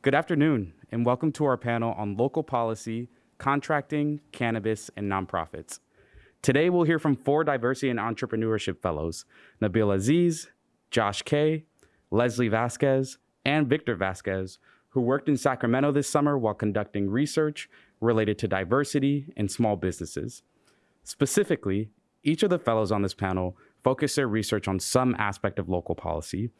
Good afternoon, and welcome to our panel on local policy, contracting, cannabis, and nonprofits. Today, we'll hear from four diversity and entrepreneurship fellows Nabil Aziz, Josh Kay, Leslie Vasquez, and Victor Vasquez, who worked in Sacramento this summer while conducting research related to diversity in small businesses. Specifically, each of the fellows on this panel focused their research on some aspect of local policy.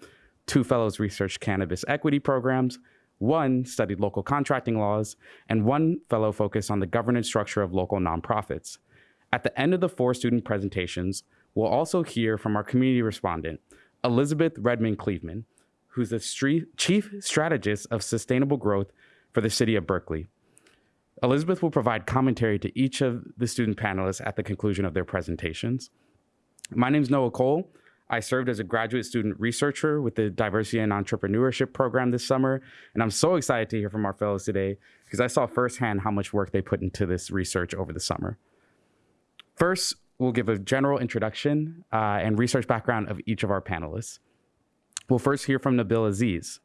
Two fellows researched cannabis equity programs, one studied local contracting laws, and one fellow focused on the governance structure of local nonprofits. At the end of the four student presentations, we'll also hear from our community respondent, Elizabeth Redmond Cleveman, who's the chief strategist of sustainable growth for the city of Berkeley. Elizabeth will provide commentary to each of the student panelists at the conclusion of their presentations. My name is Noah Cole. I served as a graduate student researcher with the Diversity and Entrepreneurship program this summer, and I'm so excited to hear from our fellows today because I saw firsthand how much work they put into this research over the summer. First, we'll give a general introduction uh, and research background of each of our panelists. We'll first hear from Nabil Aziz.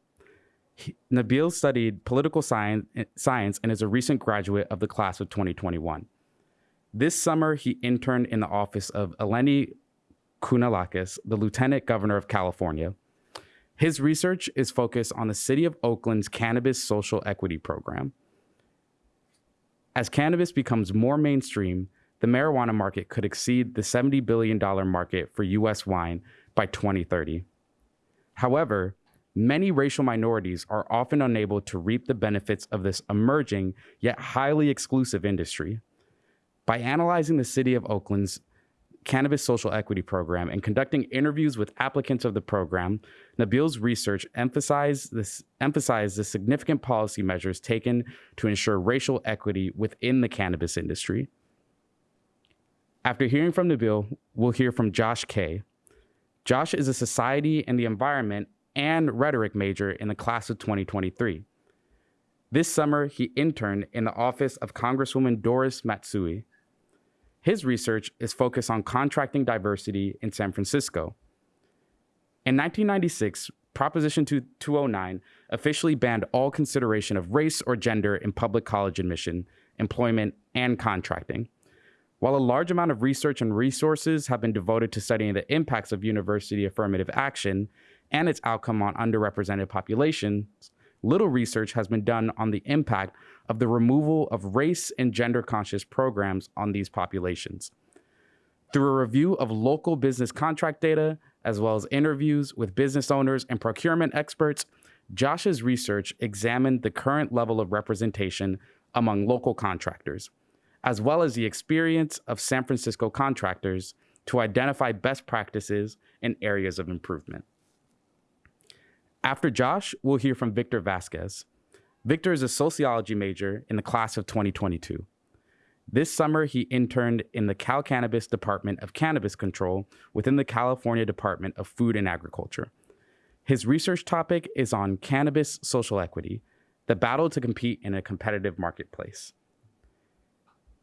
He, Nabil studied political science, science and is a recent graduate of the class of 2021. This summer, he interned in the office of Eleni Kounalakis, the Lieutenant Governor of California. His research is focused on the City of Oakland's Cannabis Social Equity Program. As cannabis becomes more mainstream, the marijuana market could exceed the $70 billion market for US wine by 2030. However, many racial minorities are often unable to reap the benefits of this emerging yet highly exclusive industry. By analyzing the city of Oakland's cannabis social equity program and conducting interviews with applicants of the program, Nabil's research emphasized, this, emphasized the significant policy measures taken to ensure racial equity within the cannabis industry. After hearing from Nabil, we'll hear from Josh Kay. Josh is a society and the environment and rhetoric major in the class of 2023. This summer, he interned in the office of Congresswoman Doris Matsui. His research is focused on contracting diversity in San Francisco. In 1996, Proposition 209 officially banned all consideration of race or gender in public college admission, employment, and contracting. While a large amount of research and resources have been devoted to studying the impacts of university affirmative action and its outcome on underrepresented populations, little research has been done on the impact of the removal of race and gender conscious programs on these populations. Through a review of local business contract data, as well as interviews with business owners and procurement experts, Josh's research examined the current level of representation among local contractors as well as the experience of San Francisco contractors to identify best practices and areas of improvement. After Josh, we'll hear from Victor Vasquez. Victor is a sociology major in the class of 2022. This summer, he interned in the Cal Cannabis Department of Cannabis Control within the California Department of Food and Agriculture. His research topic is on cannabis social equity, the battle to compete in a competitive marketplace.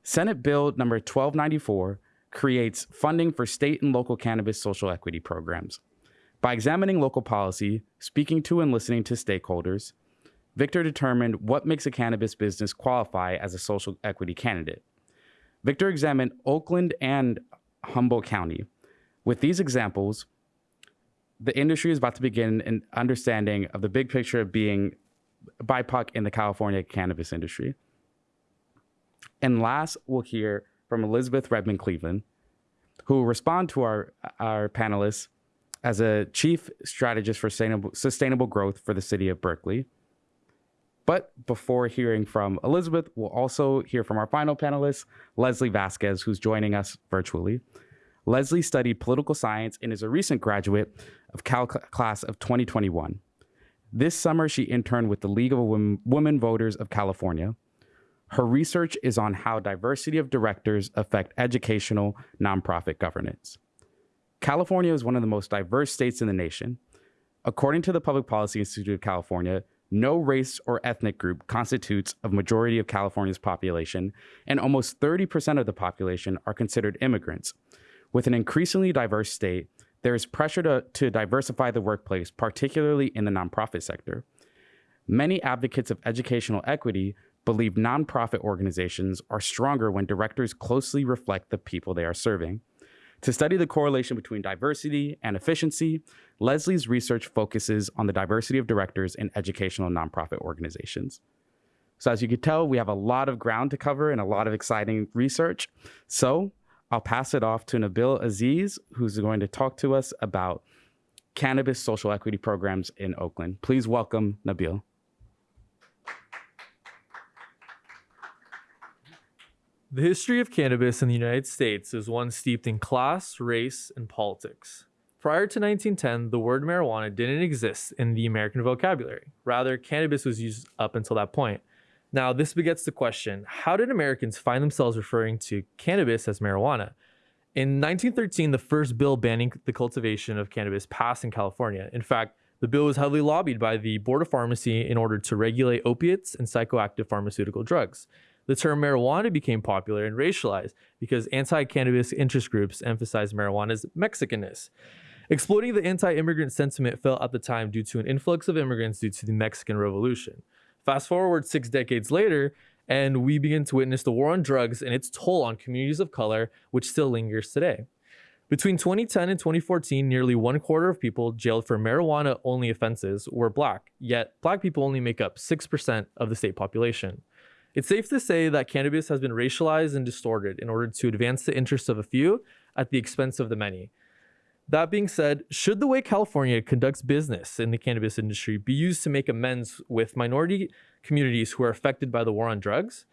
Senate Bill number 1294 creates funding for state and local cannabis social equity programs. By examining local policy, speaking to and listening to stakeholders, Victor determined what makes a cannabis business qualify as a social equity candidate. Victor examined Oakland and Humboldt County. With these examples, the industry is about to begin an understanding of the big picture of being BIPOC in the California cannabis industry. And last, we'll hear from Elizabeth Redmond Cleveland, who will respond to our, our panelists as a chief strategist for sustainable, sustainable growth for the city of Berkeley. But before hearing from Elizabeth, we'll also hear from our final panelist, Leslie Vasquez, who's joining us virtually. Leslie studied political science and is a recent graduate of Cal class of 2021. This summer, she interned with the League of Women, Women Voters of California. Her research is on how diversity of directors affect educational nonprofit governance. California is one of the most diverse states in the nation. According to the Public Policy Institute of California, no race or ethnic group constitutes a majority of California's population, and almost 30% of the population are considered immigrants. With an increasingly diverse state, there is pressure to, to diversify the workplace, particularly in the nonprofit sector. Many advocates of educational equity believe nonprofit organizations are stronger when directors closely reflect the people they are serving. To study the correlation between diversity and efficiency, Leslie's research focuses on the diversity of directors in educational nonprofit organizations. So as you can tell, we have a lot of ground to cover and a lot of exciting research. So I'll pass it off to Nabil Aziz, who's going to talk to us about cannabis social equity programs in Oakland. Please welcome Nabil. The history of cannabis in the United States is one steeped in class, race, and politics. Prior to 1910, the word marijuana didn't exist in the American vocabulary. Rather, cannabis was used up until that point. Now, this begets the question how did Americans find themselves referring to cannabis as marijuana? In 1913, the first bill banning the cultivation of cannabis passed in California. In fact, the bill was heavily lobbied by the Board of Pharmacy in order to regulate opiates and psychoactive pharmaceutical drugs the term marijuana became popular and racialized because anti cannabis interest groups emphasized marijuana's Mexicanness. Exploiting the anti immigrant sentiment felt at the time due to an influx of immigrants due to the Mexican Revolution. Fast forward six decades later, and we begin to witness the war on drugs and its toll on communities of color, which still lingers today. Between 2010 and 2014, nearly one quarter of people jailed for marijuana only offenses were black, yet black people only make up 6% of the state population. It's safe to say that cannabis has been racialized and distorted in order to advance the interests of a few at the expense of the many. That being said, should the way California conducts business in the cannabis industry be used to make amends with minority communities who are affected by the war on drugs?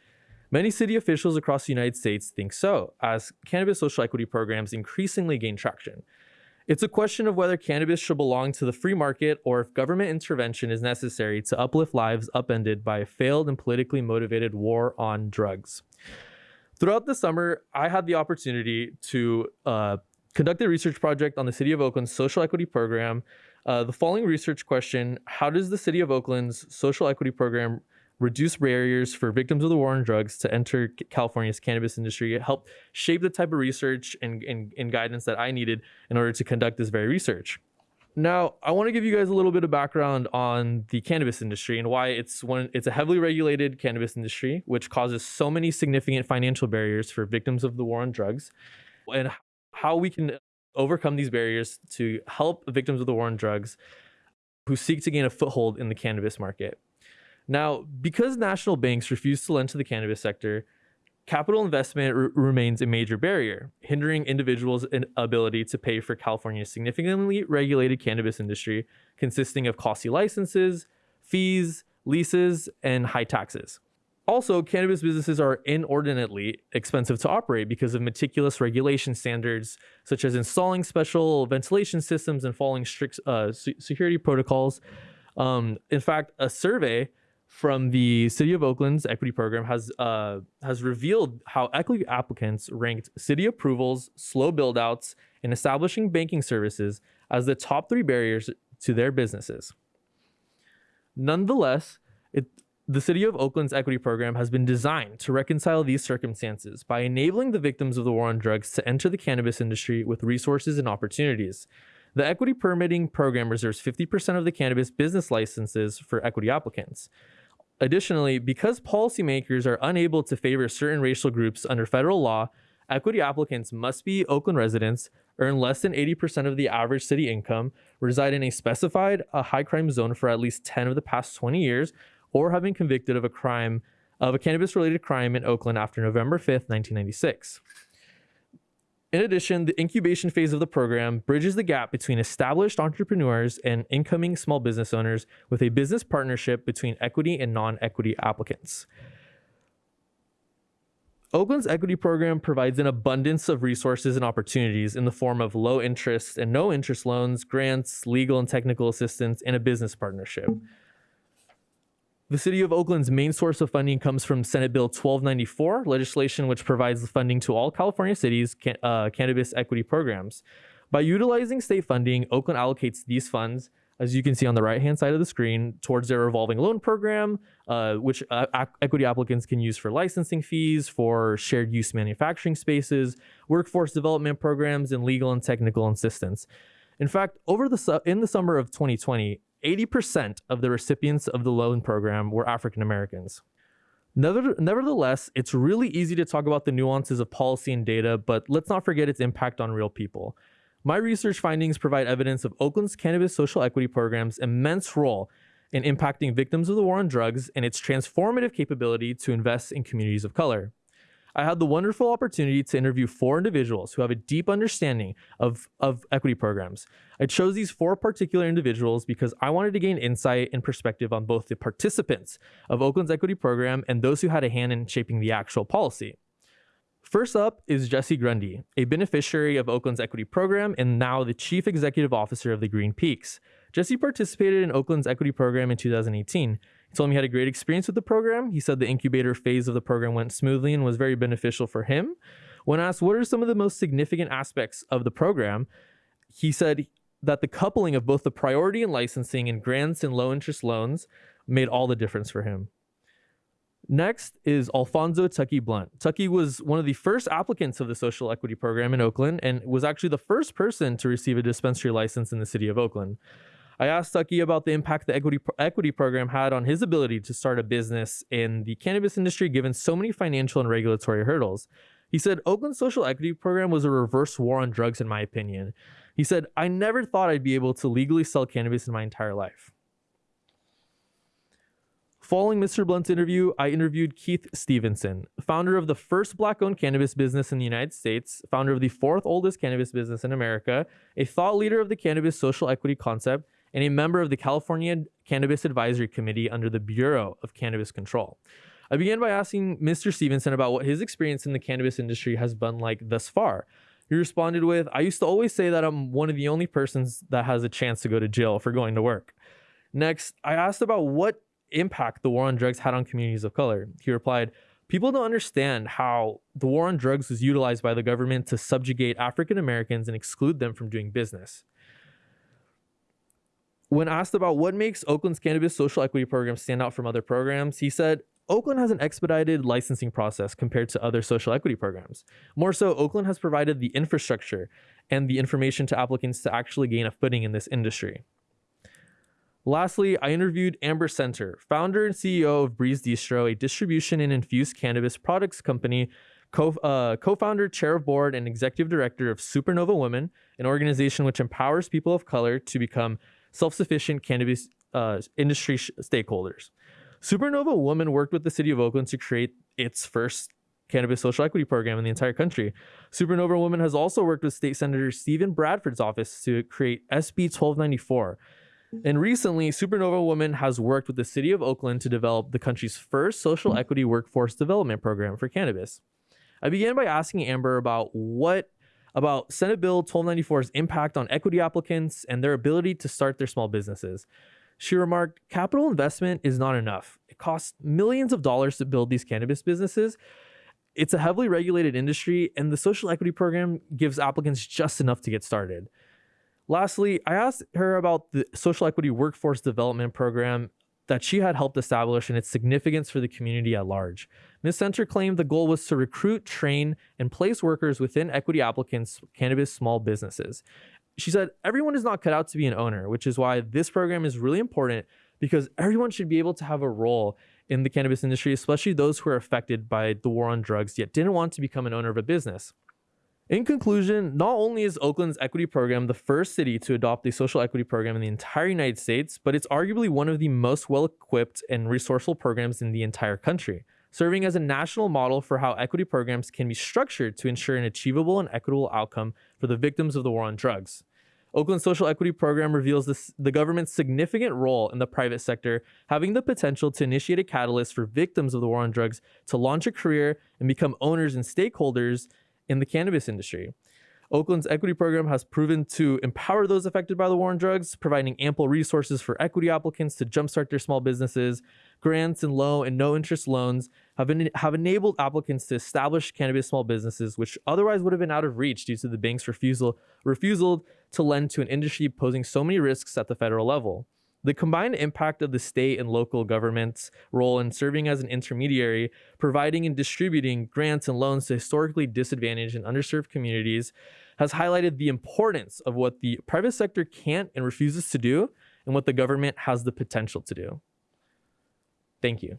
Many city officials across the United States think so, as cannabis social equity programs increasingly gain traction. It's a question of whether cannabis should belong to the free market or if government intervention is necessary to uplift lives upended by a failed and politically motivated war on drugs. Throughout the summer, I had the opportunity to uh, conduct a research project on the City of Oakland's social equity program. Uh, the following research question How does the City of Oakland's social equity program reduce barriers for victims of the war on drugs to enter California's cannabis industry. It helped shape the type of research and, and, and guidance that I needed in order to conduct this very research. Now, I want to give you guys a little bit of background on the cannabis industry and why it's one it's a heavily regulated cannabis industry which causes so many significant financial barriers for victims of the war on drugs and how we can overcome these barriers to help victims of the war on drugs who seek to gain a foothold in the cannabis market. Now, because national banks refuse to lend to the cannabis sector, capital investment r- remains a major barrier, hindering individuals' ability to pay for California's significantly regulated cannabis industry, consisting of costly licenses, fees, leases, and high taxes. Also, cannabis businesses are inordinately expensive to operate because of meticulous regulation standards, such as installing special ventilation systems and following strict uh, security protocols. Um, in fact, a survey from the City of Oakland's equity program has uh, has revealed how equity applicants ranked city approvals, slow buildouts, and establishing banking services as the top three barriers to their businesses. Nonetheless, it, the City of Oakland's equity program has been designed to reconcile these circumstances by enabling the victims of the war on drugs to enter the cannabis industry with resources and opportunities. The equity permitting program reserves 50% of the cannabis business licenses for equity applicants. Additionally, because policymakers are unable to favor certain racial groups under federal law, equity applicants must be Oakland residents, earn less than 80% of the average city income, reside in a specified a high crime zone for at least 10 of the past 20 years, or have been convicted of a crime of a cannabis related crime in Oakland after November 5th, 1996. In addition, the incubation phase of the program bridges the gap between established entrepreneurs and incoming small business owners with a business partnership between equity and non equity applicants. Oakland's equity program provides an abundance of resources and opportunities in the form of low interest and no interest loans, grants, legal and technical assistance, and a business partnership. The City of Oakland's main source of funding comes from Senate Bill 1294, legislation which provides funding to all California cities' can, uh, cannabis equity programs. By utilizing state funding, Oakland allocates these funds, as you can see on the right hand side of the screen, towards their revolving loan program, uh, which uh, equity applicants can use for licensing fees, for shared use manufacturing spaces, workforce development programs, and legal and technical assistance. In fact, over the in the summer of 2020, 80% of the recipients of the loan program were African Americans. Nevertheless, it's really easy to talk about the nuances of policy and data, but let's not forget its impact on real people. My research findings provide evidence of Oakland's cannabis social equity program's immense role in impacting victims of the war on drugs and its transformative capability to invest in communities of color. I had the wonderful opportunity to interview four individuals who have a deep understanding of, of equity programs. I chose these four particular individuals because I wanted to gain insight and perspective on both the participants of Oakland's equity program and those who had a hand in shaping the actual policy. First up is Jesse Grundy, a beneficiary of Oakland's equity program and now the chief executive officer of the Green Peaks. Jesse participated in Oakland's equity program in 2018 he told me he had a great experience with the program. He said the incubator phase of the program went smoothly and was very beneficial for him. When asked what are some of the most significant aspects of the program, he said that the coupling of both the priority and licensing and grants and low interest loans made all the difference for him. Next is Alfonso Tucky Blunt. Tucky was one of the first applicants of the social equity program in Oakland and was actually the first person to receive a dispensary license in the city of Oakland. I asked Tucky about the impact the equity equity program had on his ability to start a business in the cannabis industry, given so many financial and regulatory hurdles. He said Oakland's social equity program was a reverse war on drugs, in my opinion. He said, I never thought I'd be able to legally sell cannabis in my entire life. Following Mr. Blunt's interview, I interviewed Keith Stephenson, founder of the first black owned cannabis business in the United States, founder of the fourth oldest cannabis business in America, a thought leader of the cannabis social equity concept, and a member of the California Cannabis Advisory Committee under the Bureau of Cannabis Control. I began by asking Mr. Stephenson about what his experience in the cannabis industry has been like thus far. He responded with, I used to always say that I'm one of the only persons that has a chance to go to jail for going to work. Next, I asked about what impact the war on drugs had on communities of color. He replied, People don't understand how the war on drugs was utilized by the government to subjugate African Americans and exclude them from doing business. When asked about what makes Oakland's cannabis social equity program stand out from other programs, he said, Oakland has an expedited licensing process compared to other social equity programs. More so, Oakland has provided the infrastructure and the information to applicants to actually gain a footing in this industry. Lastly, I interviewed Amber Senter, founder and CEO of Breeze Distro, a distribution and infused cannabis products company, co uh, founder, chair of board, and executive director of Supernova Women, an organization which empowers people of color to become self-sufficient cannabis uh, industry stakeholders. Supernova Woman worked with the city of Oakland to create its first cannabis social equity program in the entire country. Supernova Woman has also worked with State Senator Steven Bradford's office to create SB 1294. And recently, Supernova Woman has worked with the city of Oakland to develop the country's first social equity workforce development program for cannabis. I began by asking Amber about what about Senate Bill 1294's impact on equity applicants and their ability to start their small businesses. She remarked, capital investment is not enough. It costs millions of dollars to build these cannabis businesses. It's a heavily regulated industry, and the social equity program gives applicants just enough to get started. Lastly, I asked her about the social equity workforce development program that she had helped establish and its significance for the community at large. Ms. Senter claimed the goal was to recruit, train, and place workers within equity applicants' cannabis small businesses. She said, Everyone is not cut out to be an owner, which is why this program is really important because everyone should be able to have a role in the cannabis industry, especially those who are affected by the war on drugs yet didn't want to become an owner of a business. In conclusion, not only is Oakland's equity program the first city to adopt a social equity program in the entire United States, but it's arguably one of the most well equipped and resourceful programs in the entire country, serving as a national model for how equity programs can be structured to ensure an achievable and equitable outcome for the victims of the war on drugs. Oakland's social equity program reveals this, the government's significant role in the private sector, having the potential to initiate a catalyst for victims of the war on drugs to launch a career and become owners and stakeholders in the cannabis industry. Oakland's equity program has proven to empower those affected by the war on drugs, providing ample resources for equity applicants to jumpstart their small businesses. Grants and low and no interest loans have, been, have enabled applicants to establish cannabis small businesses, which otherwise would have been out of reach due to the bank's refusal, refusal to lend to an industry posing so many risks at the federal level. The combined impact of the state and local government's role in serving as an intermediary, providing and distributing grants and loans to historically disadvantaged and underserved communities, has highlighted the importance of what the private sector can't and refuses to do, and what the government has the potential to do. Thank you.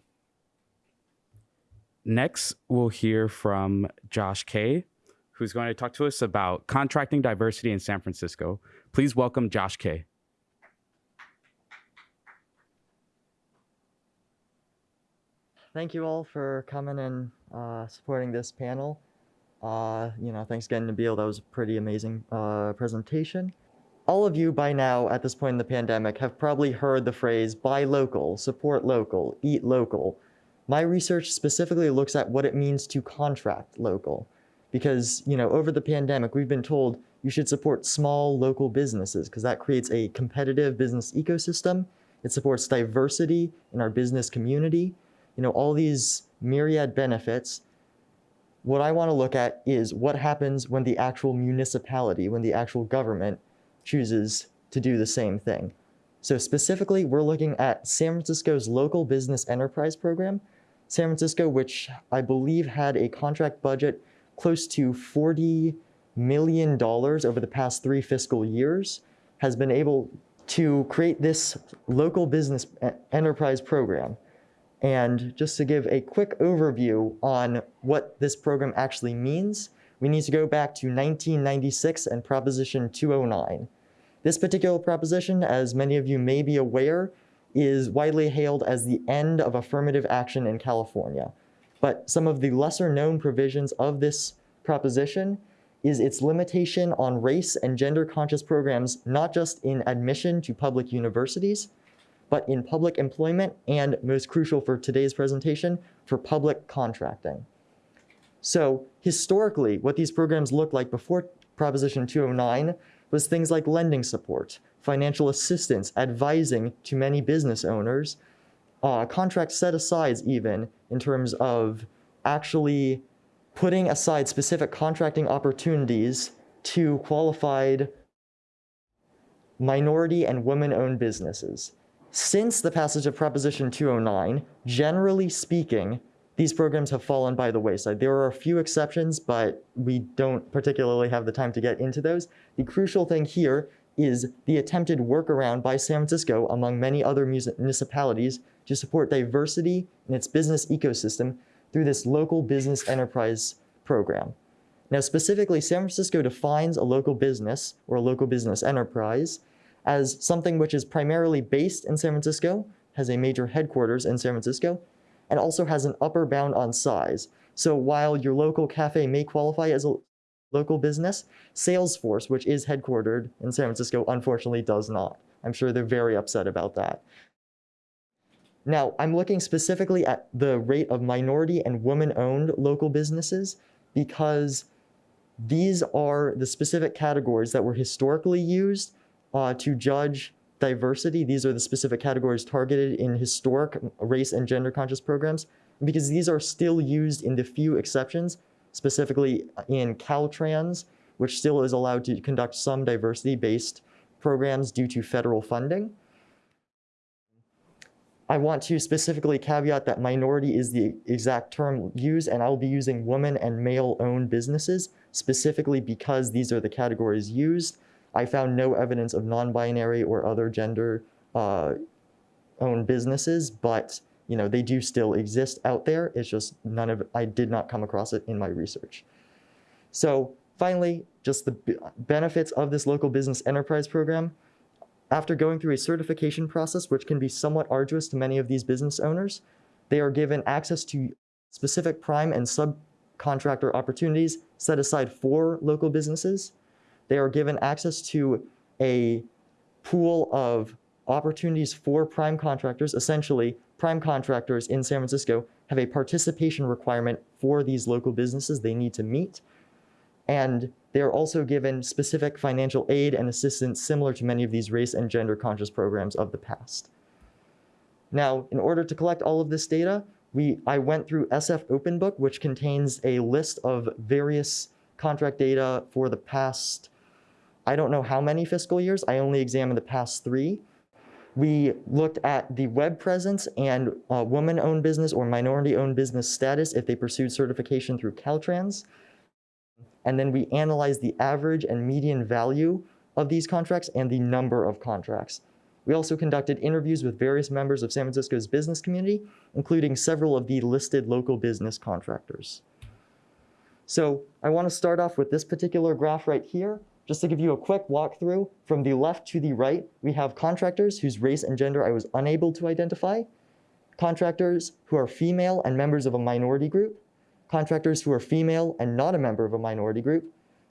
Next, we'll hear from Josh Kay, who's going to talk to us about contracting diversity in San Francisco. Please welcome Josh Kay. Thank you all for coming and uh, supporting this panel. Uh, you know, thanks again, Nabil. That was a pretty amazing uh, presentation. All of you by now, at this point in the pandemic, have probably heard the phrase buy local, support local, eat local. My research specifically looks at what it means to contract local. Because, you know, over the pandemic, we've been told you should support small local businesses because that creates a competitive business ecosystem. It supports diversity in our business community you know, all these myriad benefits, what I want to look at is what happens when the actual municipality, when the actual government chooses to do the same thing. So specifically, we're looking at San Francisco's local business enterprise program. San Francisco, which I believe had a contract budget close to $40 million over the past three fiscal years, has been able to create this local business enterprise program. And just to give a quick overview on what this program actually means, we need to go back to 1996 and Proposition 209. This particular proposition, as many of you may be aware, is widely hailed as the end of affirmative action in California. But some of the lesser known provisions of this proposition is its limitation on race and gender conscious programs, not just in admission to public universities, but in public employment and most crucial for today's presentation, for public contracting. So historically, what these programs looked like before Proposition 209 was things like lending support, financial assistance, advising to many business owners, uh, contract set-asides even in terms of actually putting aside specific contracting opportunities to qualified minority and women-owned businesses. Since the passage of Proposition 209, generally speaking, these programs have fallen by the wayside. There are a few exceptions, but we don't particularly have the time to get into those. The crucial thing here is the attempted workaround by San Francisco, among many other municipalities, to support diversity in its business ecosystem through this local business enterprise program. Now, specifically, San Francisco defines a local business or a local business enterprise as something which is primarily based in San Francisco, has a major headquarters in San Francisco, and also has an upper bound on size. So while your local cafe may qualify as a local business, Salesforce, which is headquartered in San Francisco, unfortunately does not. I'm sure they're very upset about that. Now, I'm looking specifically at the rate of minority and woman-owned local businesses because these are the specific categories that were historically used uh, to judge diversity. These are the specific categories targeted in historic race and gender conscious programs because these are still used in the few exceptions, specifically in Caltrans, which still is allowed to conduct some diversity-based programs due to federal funding. I want to specifically caveat that minority is the exact term used, and I'll be using woman and male-owned businesses, specifically because these are the categories used. I found no evidence of non-binary or other gender uh, owned businesses, but you know they do still exist out there. It's just none of I did not come across it in my research. So finally, just the benefits of this local business enterprise program. After going through a certification process, which can be somewhat arduous to many of these business owners, they are given access to specific prime and subcontractor opportunities set aside for local businesses they are given access to a pool of opportunities for prime contractors. Essentially, prime contractors in San Francisco have a participation requirement for these local businesses they need to meet. And they are also given specific financial aid and assistance similar to many of these race and gender conscious programs of the past. Now, in order to collect all of this data, we, I went through SF OpenBook, which contains a list of various contract data for the past I don't know how many fiscal years. I only examined the past three. We looked at the web presence and uh, woman-owned business or minority-owned business status if they pursued certification through Caltrans. And then we analyzed the average and median value of these contracts and the number of contracts. We also conducted interviews with various members of San Francisco's business community, including several of the listed local business contractors. So I want to start off with this particular graph right here, just to give you a quick walkthrough. From the left to the right, we have contractors whose race and gender I was unable to identify, contractors who are female and members of a minority group, contractors who are female and not a member of a minority group,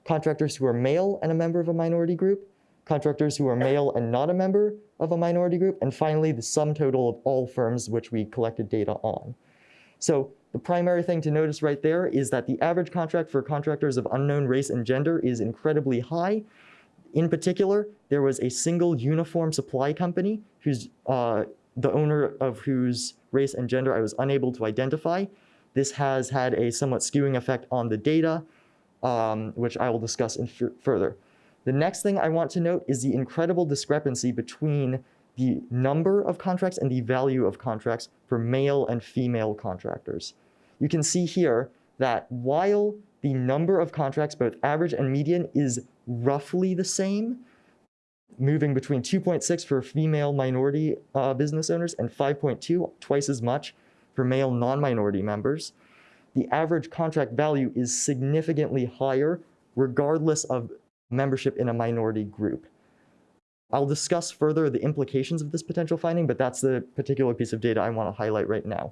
contractors who are male and a member of a minority group, contractors who are male and not a member of a minority group, and finally the sum total of all firms which we collected data on. So the primary thing to notice right there is that the average contract for contractors of unknown race and gender is incredibly high. In particular, there was a single uniform supply company whose uh, the owner of whose race and gender I was unable to identify. This has had a somewhat skewing effect on the data, um, which I will discuss in further. The next thing I want to note is the incredible discrepancy between the number of contracts and the value of contracts for male and female contractors. You can see here that while the number of contracts, both average and median, is roughly the same, moving between 2.6 for female minority uh, business owners and 5.2, twice as much for male non-minority members, the average contract value is significantly higher regardless of membership in a minority group. I'll discuss further the implications of this potential finding, but that's the particular piece of data I want to highlight right now.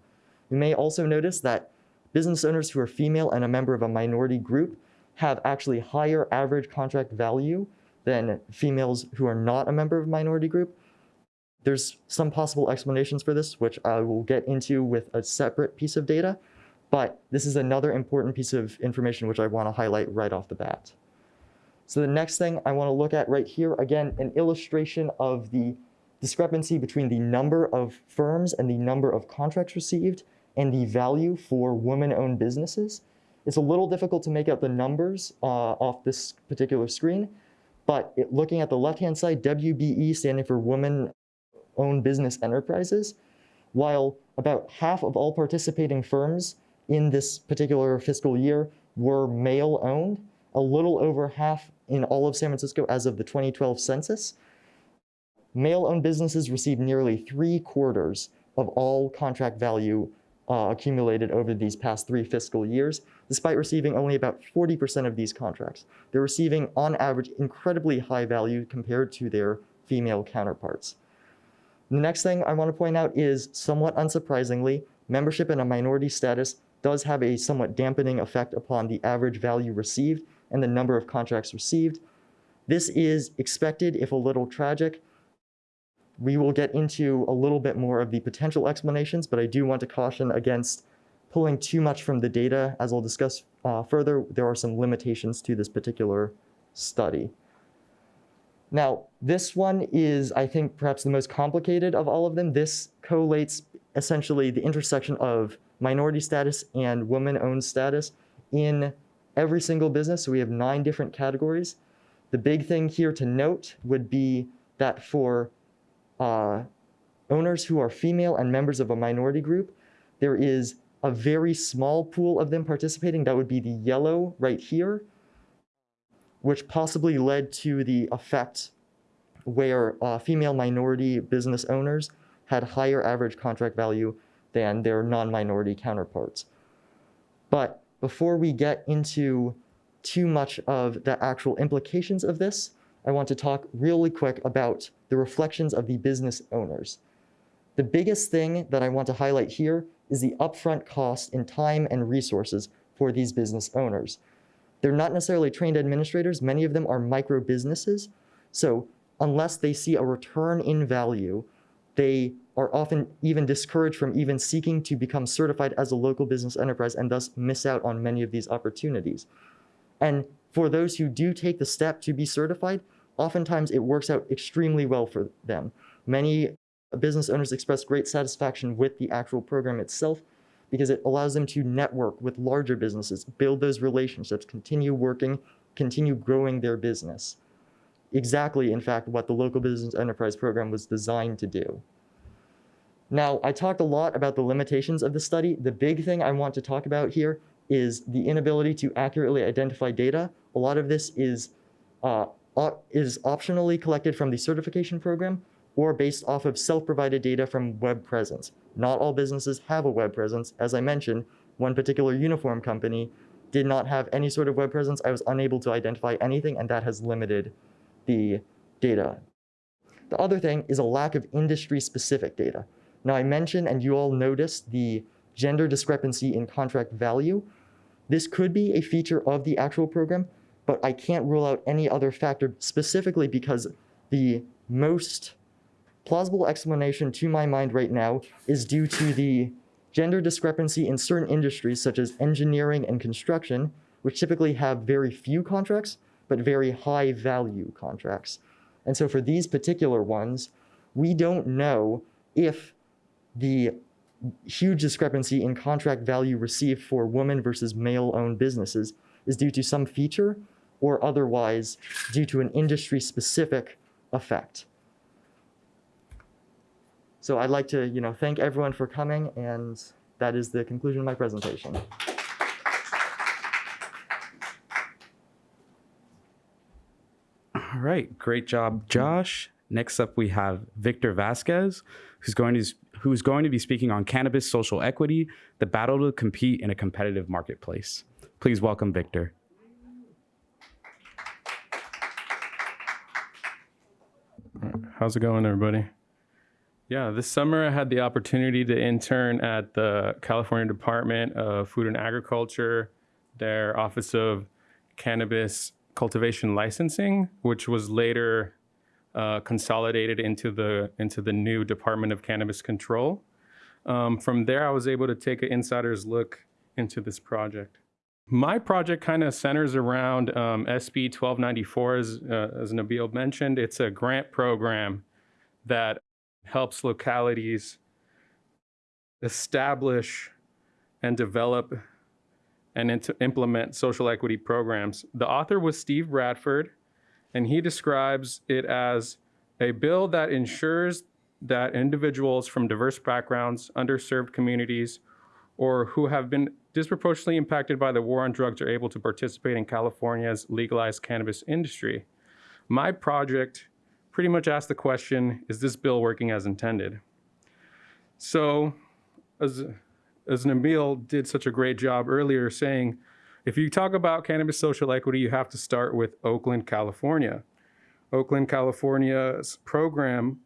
You may also notice that business owners who are female and a member of a minority group have actually higher average contract value than females who are not a member of a minority group. There's some possible explanations for this, which I will get into with a separate piece of data, but this is another important piece of information which I want to highlight right off the bat. So the next thing I want to look at right here, again, an illustration of the discrepancy between the number of firms and the number of contracts received and the value for women-owned businesses. It's a little difficult to make out the numbers uh, off this particular screen, but it, looking at the left-hand side, WBE standing for Women-Owned Business Enterprises, while about half of all participating firms in this particular fiscal year were male-owned, a little over half in all of San Francisco as of the 2012 census. Male-owned businesses received nearly three quarters of all contract value uh, accumulated over these past three fiscal years, despite receiving only about 40% of these contracts. They're receiving, on average, incredibly high value compared to their female counterparts. The next thing I want to point out is, somewhat unsurprisingly, membership in a minority status does have a somewhat dampening effect upon the average value received and the number of contracts received. This is expected, if a little tragic. We will get into a little bit more of the potential explanations, but I do want to caution against pulling too much from the data. As I'll discuss uh, further, there are some limitations to this particular study. Now, this one is, I think, perhaps the most complicated of all of them. This collates essentially the intersection of minority status and woman-owned status in every single business. So we have nine different categories. The big thing here to note would be that for uh, owners who are female and members of a minority group, there is a very small pool of them participating. That would be the yellow right here, which possibly led to the effect where uh, female minority business owners had higher average contract value than their non-minority counterparts. But before we get into too much of the actual implications of this, I want to talk really quick about the reflections of the business owners. The biggest thing that I want to highlight here is the upfront cost in time and resources for these business owners. They're not necessarily trained administrators. Many of them are micro businesses. So unless they see a return in value, they are often even discouraged from even seeking to become certified as a local business enterprise and thus miss out on many of these opportunities. And for those who do take the step to be certified, oftentimes it works out extremely well for them. Many business owners express great satisfaction with the actual program itself because it allows them to network with larger businesses, build those relationships, continue working, continue growing their business. Exactly, in fact, what the local business enterprise program was designed to do. Now, I talked a lot about the limitations of the study. The big thing I want to talk about here is the inability to accurately identify data. A lot of this is, uh, is optionally collected from the certification program, or based off of self-provided data from web presence. Not all businesses have a web presence. As I mentioned, one particular uniform company did not have any sort of web presence. I was unable to identify anything, and that has limited the data. The other thing is a lack of industry-specific data. Now, I mentioned, and you all noticed, the gender discrepancy in contract value. This could be a feature of the actual program, but I can't rule out any other factor specifically because the most plausible explanation to my mind right now is due to the gender discrepancy in certain industries such as engineering and construction, which typically have very few contracts, but very high value contracts. And so for these particular ones, we don't know if the huge discrepancy in contract value received for woman versus male owned businesses is due to some feature or otherwise due to an industry specific effect. So I'd like to, you know, thank everyone for coming and that is the conclusion of my presentation. All right, great job, Josh. Next up, we have Victor Vasquez, who's going to who's going to be speaking on cannabis social equity, the battle to compete in a competitive marketplace. Please welcome Victor. How's it going, everybody? Yeah, this summer I had the opportunity to intern at the California Department of Food and Agriculture, their Office of Cannabis Cultivation Licensing, which was later uh, consolidated into the into the new Department of Cannabis Control. Um, from there, I was able to take an insider's look into this project. My project kind of centers around um, SB 1294, as, uh, as Nabil mentioned. It's a grant program that helps localities establish and develop and implement social equity programs. The author was Steve Bradford, and he describes it as a bill that ensures that individuals from diverse backgrounds, underserved communities, or who have been disproportionately impacted by the war on drugs are able to participate in California's legalized cannabis industry. My project pretty much asked the question, is this bill working as intended? So as, as Nabil did such a great job earlier saying, if you talk about cannabis social equity, you have to start with Oakland, California. Oakland, California's program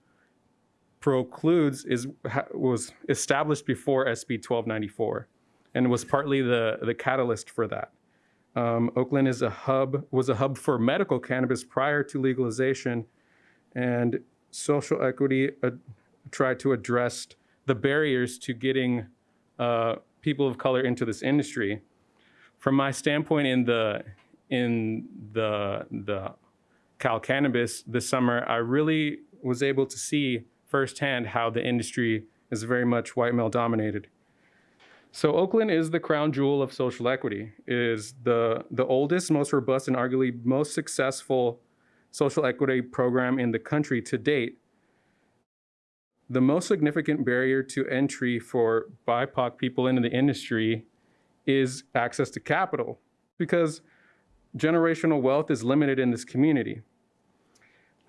Procludes is was established before SB 1294 and was partly the, the catalyst for that. Um, Oakland is a hub, was a hub for medical cannabis prior to legalization, and social equity uh, tried to address the barriers to getting uh, people of color into this industry. From my standpoint in the in the the Cal Cannabis this summer, I really was able to see firsthand how the industry is very much white male dominated. So Oakland is the crown jewel of social equity, it is the, the oldest, most robust, and arguably most successful social equity program in the country to date. The most significant barrier to entry for BIPOC people into the industry is access to capital because generational wealth is limited in this community.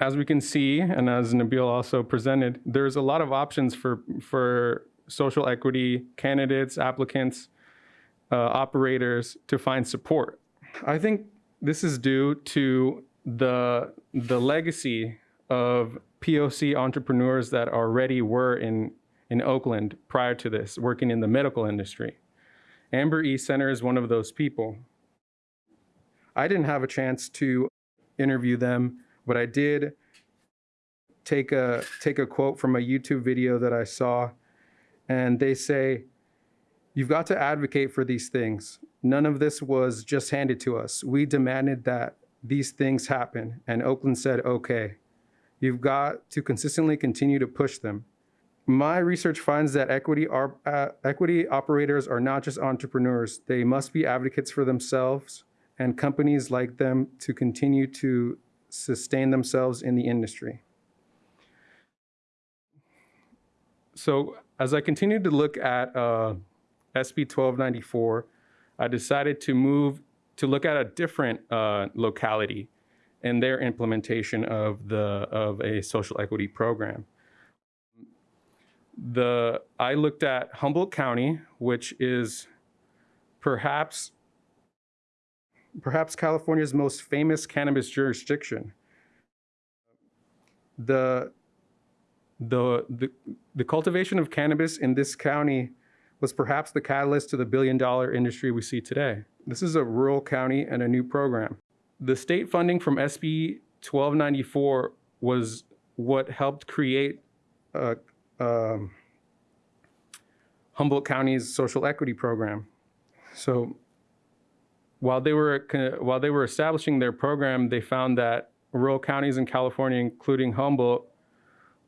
As we can see, and as Nabil also presented, there's a lot of options for, for social equity candidates, applicants, uh, operators to find support. I think this is due to the, the legacy of POC entrepreneurs that already were in, in Oakland prior to this, working in the medical industry. Amber E Senter is one of those people. I didn't have a chance to interview them, but I did take a, take a quote from a YouTube video that I saw and they say, You've got to advocate for these things. None of this was just handed to us. We demanded that these things happen, and Oakland said, okay. You've got to consistently continue to push them. My research finds that equity, are, uh, equity operators are not just entrepreneurs. They must be advocates for themselves and companies like them to continue to sustain themselves in the industry. So as I continued to look at uh, SB 1294, I decided to move to look at a different uh, locality and their implementation of the of a social equity program. The I looked at Humboldt County, which is perhaps perhaps California's most famous cannabis jurisdiction. The the, the, the cultivation of cannabis in this county was perhaps the catalyst to the billion dollar industry we see today. This is a rural county and a new program. The state funding from SB 1294 was what helped create uh, um, Humboldt County's social equity program. So while they were while they were establishing their program, they found that rural counties in California, including Humboldt,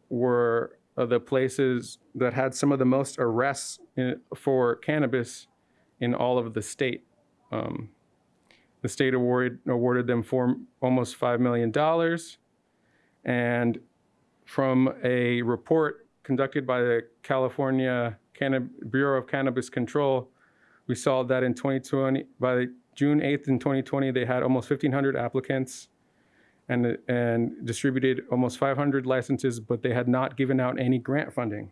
were uh, the places that had some of the most arrests in, for cannabis in all of the state. Um, the state awarded awarded them for almost five million dollars, and from a report conducted by the California Bureau of Cannabis Control, we saw that in 2020, by June 8th in 2020, they had almost 1,500 applicants and, and distributed almost 500 licenses, but they had not given out any grant funding.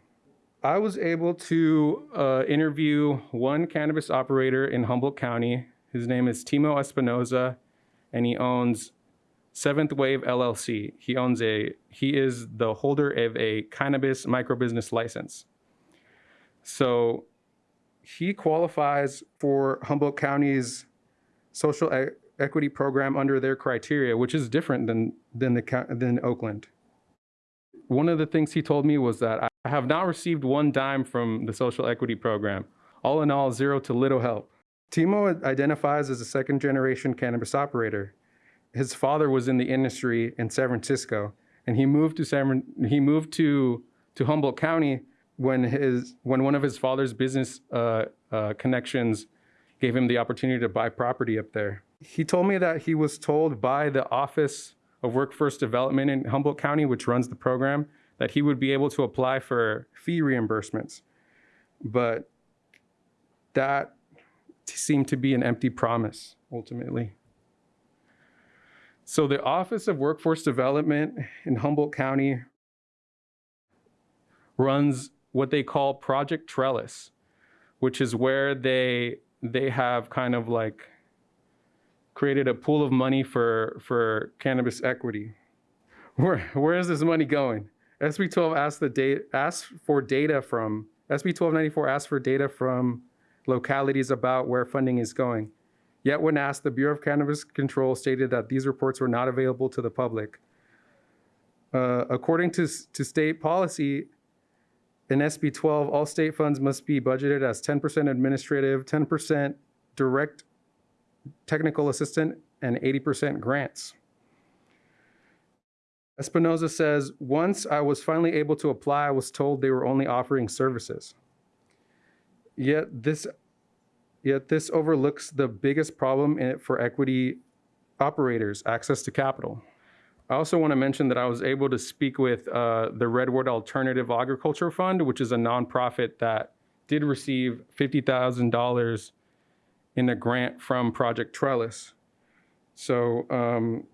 I was able to uh, interview one cannabis operator in Humboldt County. His name is Timo Espinoza, and he owns Seventh Wave LLC. He owns a, he is the holder of a cannabis microbusiness license. So he qualifies for Humboldt County's social e- equity program under their criteria, which is different than, than, the, than Oakland. One of the things he told me was that I have not received one dime from the social equity program. All in all, zero to little help. Timo identifies as a second generation cannabis operator. His father was in the industry in San Francisco, and he moved to San, he moved to, to Humboldt County when his when one of his father's business uh, uh, connections gave him the opportunity to buy property up there. He told me that he was told by the Office of Workforce Development in Humboldt County, which runs the program, that he would be able to apply for fee reimbursements. But that seemed to be an empty promise ultimately. So the Office of Workforce Development in Humboldt County runs what they call Project Trellis, which is where they they have kind of like created a pool of money for for cannabis equity. Where where is this money going? SB 12 asked the asked for data from SB 1294 asked for data from localities about where funding is going. Yet when asked, the Bureau of Cannabis Control stated that these reports were not available to the public. Uh, according to, to state policy, in SB 12, all state funds must be budgeted as 10% administrative, 10% direct technical assistant, and 80% grants. Espinoza says, once I was finally able to apply, I was told they were only offering services. Yet this, yet this overlooks the biggest problem in it for equity operators, access to capital. I also want to mention that I was able to speak with uh, the Redwood Alternative Agriculture Fund, which is a nonprofit that did receive $50,000 in a grant from Project Trellis. So um,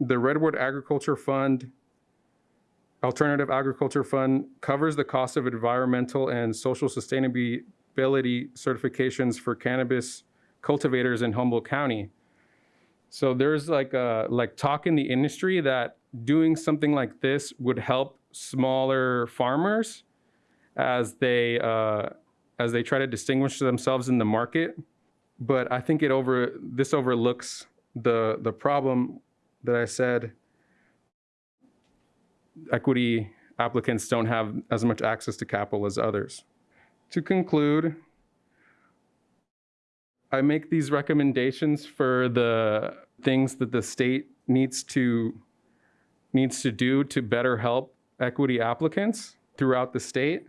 the Redwood Agriculture Fund, Alternative Agriculture Fund, covers the cost of environmental and social sustainability certifications for cannabis cultivators in Humboldt County. So there's like a like talk in the industry that doing something like this would help smaller farmers as they uh, as they try to distinguish themselves in the market. But I think it over this overlooks the the problem that I said. Equity applicants don't have as much access to capital as others. To conclude, I make these recommendations for the things that the state needs to needs to do to better help equity applicants throughout the state.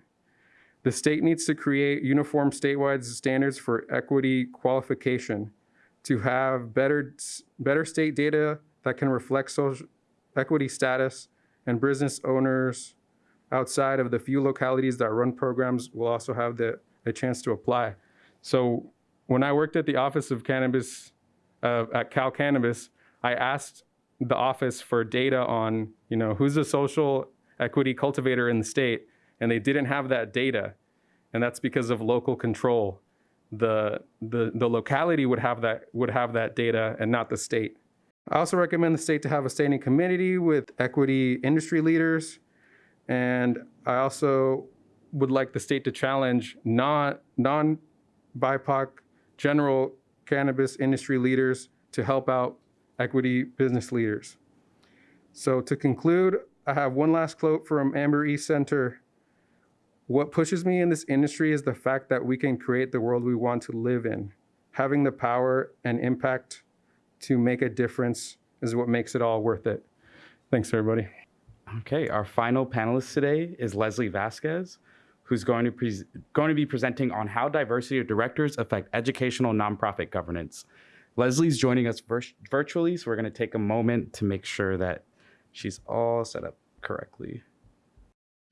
The state needs to create uniform statewide standards for equity qualification to have better better state data that can reflect social equity status and business owners outside of the few localities that run programs will also have the a chance to apply. So when I worked at the Office of Cannabis uh, at Cal Cannabis, I asked the office for data on, you know, who's a social equity cultivator in the state, and they didn't have that data. And that's because of local control. The, the, the locality would have, that, would have that data and not the state. I also recommend the state to have a standing committee with equity industry leaders. And I also would like the state to challenge non, non-BIPOC general cannabis industry leaders to help out equity business leaders. So to conclude, I have one last quote from Amber East Center. What pushes me in this industry is the fact that we can create the world we want to live in. Having the power and impact to make a difference is what makes it all worth it. Thanks, everybody. Okay, our final panelist today is Leslie Vasquez, who's going to, going to be presenting on how diversity of directors affect educational nonprofit governance. Leslie's joining us vir- virtually, so we're going to take a moment to make sure that she's all set up correctly.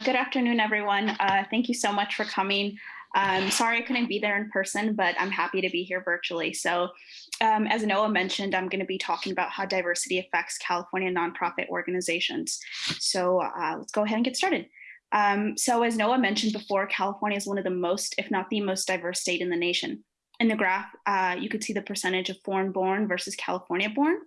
Good afternoon, everyone. Uh, thank you so much for coming. Um, sorry I couldn't be there in person, but I'm happy to be here virtually. So, um, as Noah mentioned, I'm going to be talking about how diversity affects California nonprofit organizations. So, uh, let's go ahead and get started. Um, so, as Noah mentioned before, California is one of the most, if not the most diverse state in the nation. In the graph, uh, you could see the percentage of foreign born versus California born.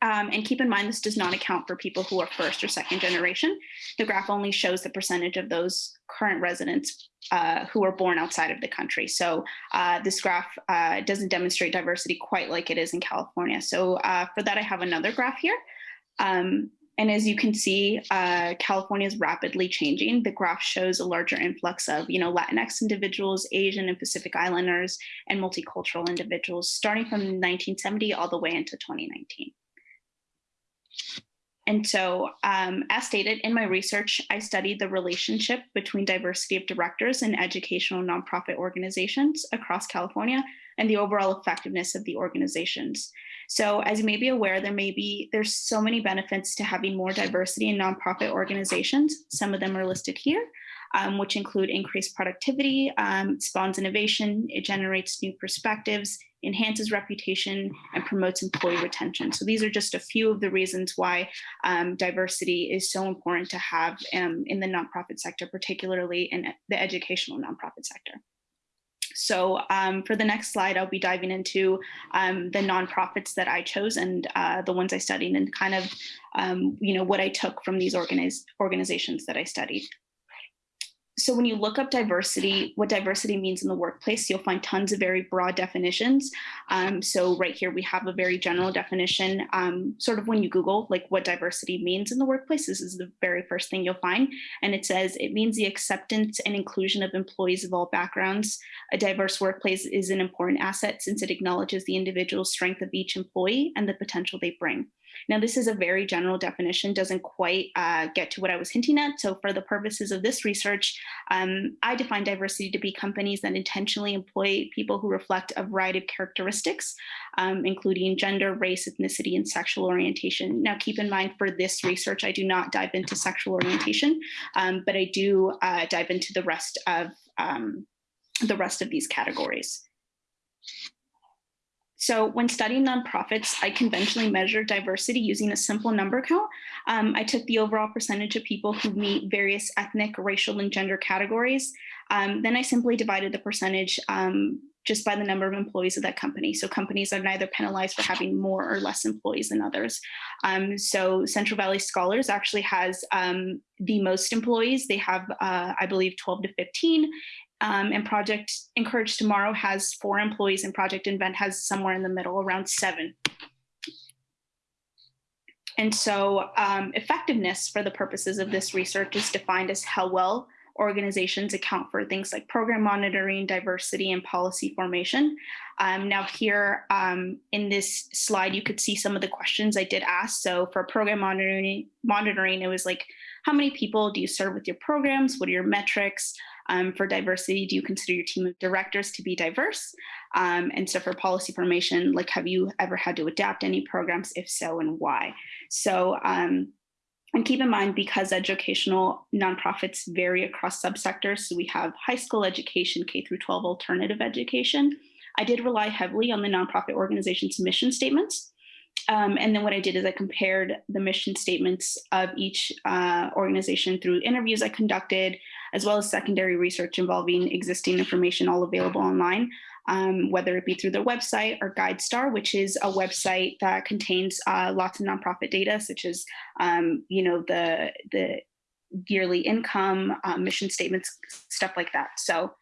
Um, and keep in mind, this does not account for people who are first or second generation. The graph only shows the percentage of those current residents uh, who are born outside of the country. So uh, this graph uh, doesn't demonstrate diversity quite like it is in California. So uh, for that, I have another graph here. Um, and as you can see, uh, California is rapidly changing. The graph shows a larger influx of, you know, Latinx individuals, Asian and Pacific Islanders, and multicultural individuals, starting from 1970 all the way into 2019. And so, um, as stated in my research, I studied the relationship between diversity of directors in educational nonprofit organizations across California and the overall effectiveness of the organizations. So, as you may be aware, there may be there's so many benefits to having more diversity in nonprofit organizations. Some of them are listed here um, which include increased productivity, um, spawns innovation, it generates new perspectives, enhances reputation, and promotes employee retention. So these are just a few of the reasons why um, diversity is so important to have um, in the nonprofit sector, particularly in the educational nonprofit sector. So um, for the next slide, I'll be diving into um, the nonprofits that I chose and uh, the ones I studied and kind of, um, you know, what I took from these organiz organizations that I studied so when you look up diversity, what diversity means in the workplace, you'll find tons of very broad definitions. Um, so right here, we have a very general definition, um, sort of when you Google like what diversity means in the workplace, this is the very first thing you'll find. And it says, it means the acceptance and inclusion of employees of all backgrounds. A diverse workplace is an important asset since it acknowledges the individual strength of each employee and the potential they bring. Now, this is a very general definition, doesn't quite uh, get to what I was hinting at. So for the purposes of this research, um, I define diversity to be companies that intentionally employ people who reflect a variety of characteristics, um, including gender, race, ethnicity, and sexual orientation. Now, keep in mind for this research, I do not dive into sexual orientation, um, but I do uh, dive into the rest of um, the rest of these categories. So when studying nonprofits, I conventionally measure diversity using a simple number count. Um, I took the overall percentage of people who meet various ethnic, racial, and gender categories. Um, then I simply divided the percentage um, just by the number of employees of that company. So companies are neither penalized for having more or less employees than others. Um, so Central Valley Scholars actually has um, the most employees. They have, uh, I believe, 12 to 15, um, and Project Encourage Tomorrow has four employees, and Project Invent has somewhere in the middle, around seven. And so, um, effectiveness for the purposes of this research is defined as how well organizations account for things like program monitoring, diversity, and policy formation. Um, now, here um, in this slide, you could see some of the questions I did ask. So, for program monitoring, monitoring, it was like, how many people do you serve with your programs? What are your metrics? Um, for diversity, do you consider your team of directors to be diverse? Um, and so for policy formation, like have you ever had to adapt any programs? If so, and why? So, um, and keep in mind, because educational nonprofits vary across subsectors, so we have high school education, K through 12 alternative education. I did rely heavily on the nonprofit organization's mission statements. Um, and then what I did is I compared the mission statements of each uh, organization through interviews I conducted, as well as secondary research involving existing information all available online, um, whether it be through their website or GuideStar, which is a website that contains uh, lots of nonprofit data, such as, um, you know, the, the yearly income, uh, mission statements, stuff like that. So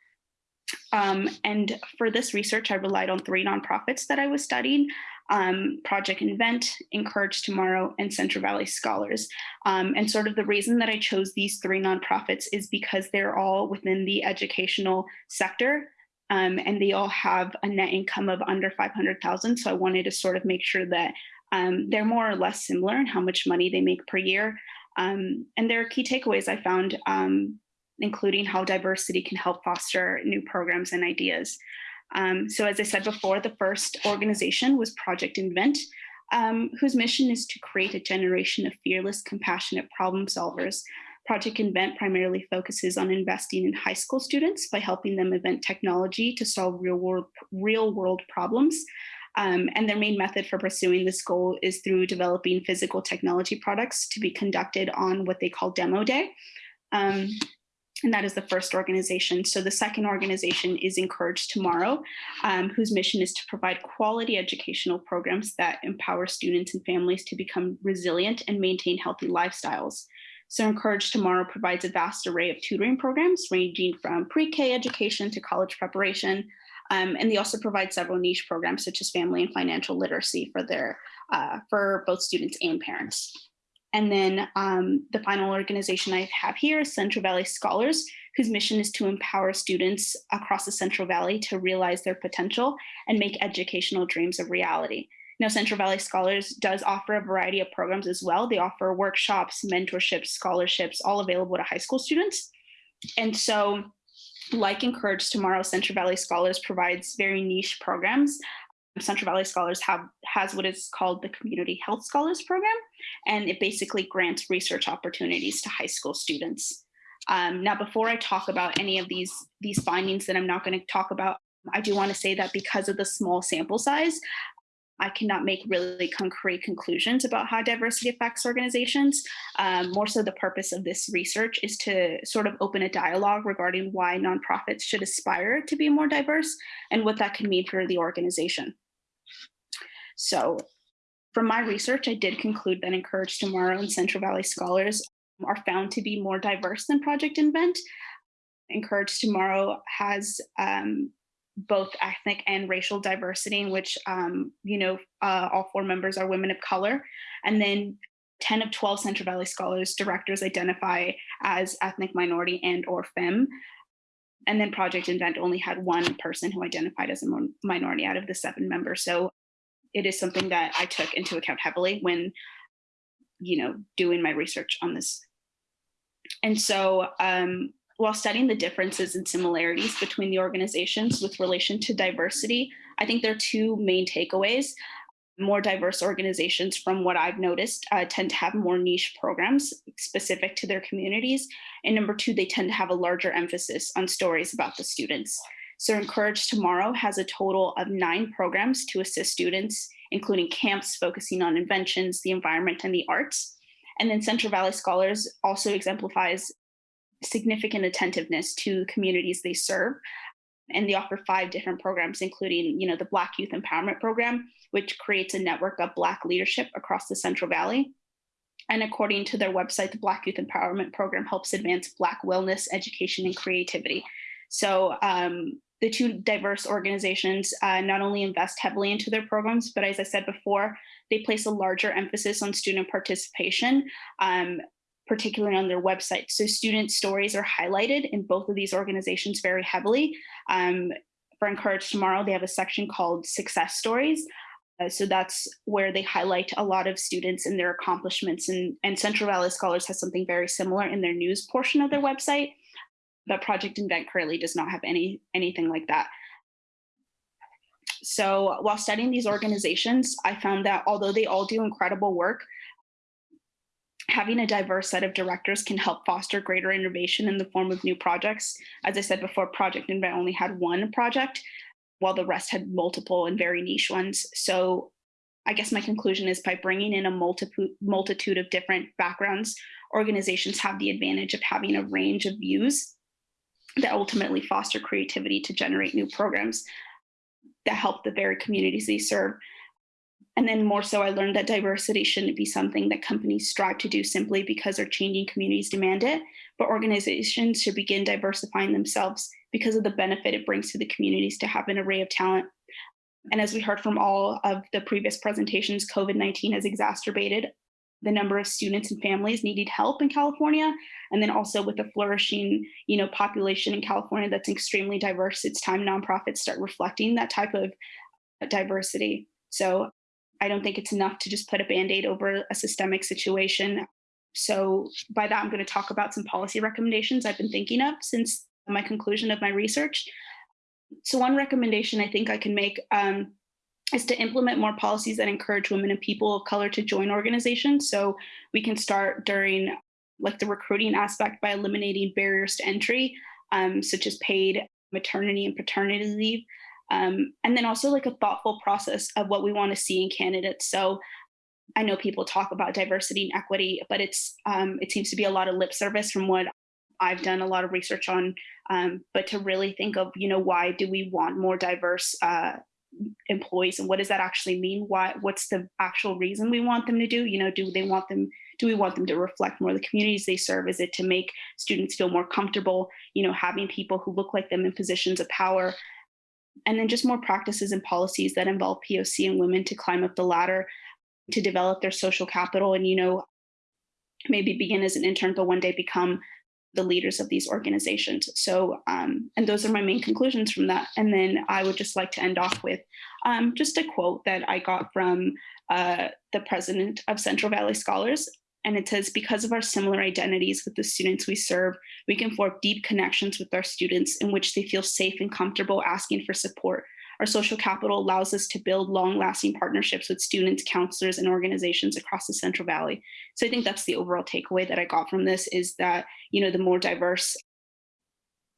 um, and for this research, I relied on three nonprofits that I was studying, um, Project Invent, Encourage Tomorrow, and Central Valley Scholars. Um, and sort of the reason that I chose these three nonprofits is because they're all within the educational sector um, and they all have a net income of under 500,000. So I wanted to sort of make sure that um, they're more or less similar in how much money they make per year. Um, and there are key takeaways I found um, including how diversity can help foster new programs and ideas. Um, so as I said before, the first organization was Project Invent, um, whose mission is to create a generation of fearless, compassionate problem solvers. Project Invent primarily focuses on investing in high school students by helping them invent technology to solve real world, real world problems. Um, and their main method for pursuing this goal is through developing physical technology products to be conducted on what they call demo day. Um, and that is the first organization. So the second organization is Encourage Tomorrow, um, whose mission is to provide quality educational programs that empower students and families to become resilient and maintain healthy lifestyles. So Encourage Tomorrow provides a vast array of tutoring programs ranging from pre-K education to college preparation. Um, and they also provide several niche programs such as family and financial literacy for their uh, for both students and parents. And then um, the final organization I have here is Central Valley Scholars, whose mission is to empower students across the Central Valley to realize their potential and make educational dreams a reality. Now, Central Valley Scholars does offer a variety of programs as well. They offer workshops, mentorships, scholarships, all available to high school students. And so like Encourage Tomorrow, Central Valley Scholars provides very niche programs Central Valley Scholars have has what is called the Community Health Scholars Program, and it basically grants research opportunities to high school students. Um, now, before I talk about any of these these findings that I'm not going to talk about, I do want to say that because of the small sample size, I cannot make really concrete conclusions about how diversity affects organizations. Um, more so the purpose of this research is to sort of open a dialogue regarding why nonprofits should aspire to be more diverse and what that can mean for the organization. So from my research, I did conclude that Encourage Tomorrow and Central Valley Scholars are found to be more diverse than Project Invent. Encourage Tomorrow has um, both ethnic and racial diversity in which, um, you know, uh, all four members are women of color. And then 10 of 12 Central Valley Scholars directors identify as ethnic minority and or femme. And then Project Invent only had one person who identified as a minority out of the seven members. So it is something that I took into account heavily when, you know, doing my research on this. And so um, while studying the differences and similarities between the organizations with relation to diversity, I think there are two main takeaways. More diverse organizations, from what I've noticed, uh, tend to have more niche programs specific to their communities. And number two, they tend to have a larger emphasis on stories about the students. So Encourage Tomorrow has a total of nine programs to assist students, including camps focusing on inventions, the environment, and the arts. And then Central Valley Scholars also exemplifies significant attentiveness to communities they serve. And they offer five different programs, including you know, the Black Youth Empowerment Program, which creates a network of Black leadership across the Central Valley. And according to their website, the Black Youth Empowerment Program helps advance Black wellness, education, and creativity. So um, the two diverse organizations uh, not only invest heavily into their programs, but as I said before, they place a larger emphasis on student participation, um, particularly on their website. So student stories are highlighted in both of these organizations very heavily. Um, for Encourage Tomorrow, they have a section called Success Stories. Uh, so that's where they highlight a lot of students and their accomplishments. And, and Central Valley Scholars has something very similar in their news portion of their website but Project Invent currently does not have any anything like that. So while studying these organizations, I found that although they all do incredible work, having a diverse set of directors can help foster greater innovation in the form of new projects. As I said before, Project Invent only had one project, while the rest had multiple and very niche ones. So I guess my conclusion is by bringing in a multiple multitude of different backgrounds, organizations have the advantage of having a range of views that ultimately foster creativity to generate new programs that help the very communities they serve. And then more so, I learned that diversity shouldn't be something that companies strive to do simply because their changing communities demand it, but organizations should begin diversifying themselves because of the benefit it brings to the communities to have an array of talent. And as we heard from all of the previous presentations, COVID 19 has exacerbated the number of students and families needing help in California. And then also with a flourishing, you know, population in California that's extremely diverse, it's time nonprofits start reflecting that type of diversity. So I don't think it's enough to just put a band-aid over a systemic situation. So by that, I'm going to talk about some policy recommendations I've been thinking of since my conclusion of my research. So one recommendation I think I can make um, is to implement more policies that encourage women and people of color to join organizations. So we can start during like the recruiting aspect by eliminating barriers to entry, um, such as paid maternity and paternity leave. Um, and then also like a thoughtful process of what we want to see in candidates. So I know people talk about diversity and equity, but it's um, it seems to be a lot of lip service from what I've done a lot of research on. Um, but to really think of, you know, why do we want more diverse uh, employees and what does that actually mean? Why what's the actual reason we want them to do? You know do they want them do we want them to reflect more the communities they serve? Is it to make students feel more comfortable you know having people who look like them in positions of power? And then just more practices and policies that involve poc and women to climb up the ladder to develop their social capital and you know maybe begin as an intern but one day become the leaders of these organizations. So, um, and those are my main conclusions from that. And then I would just like to end off with um, just a quote that I got from uh, the president of Central Valley Scholars. And it says, because of our similar identities with the students we serve, we can form deep connections with our students in which they feel safe and comfortable asking for support our social capital allows us to build long-lasting partnerships with students, counselors, and organizations across the Central Valley. So I think that's the overall takeaway that I got from this is that, you know, the more diverse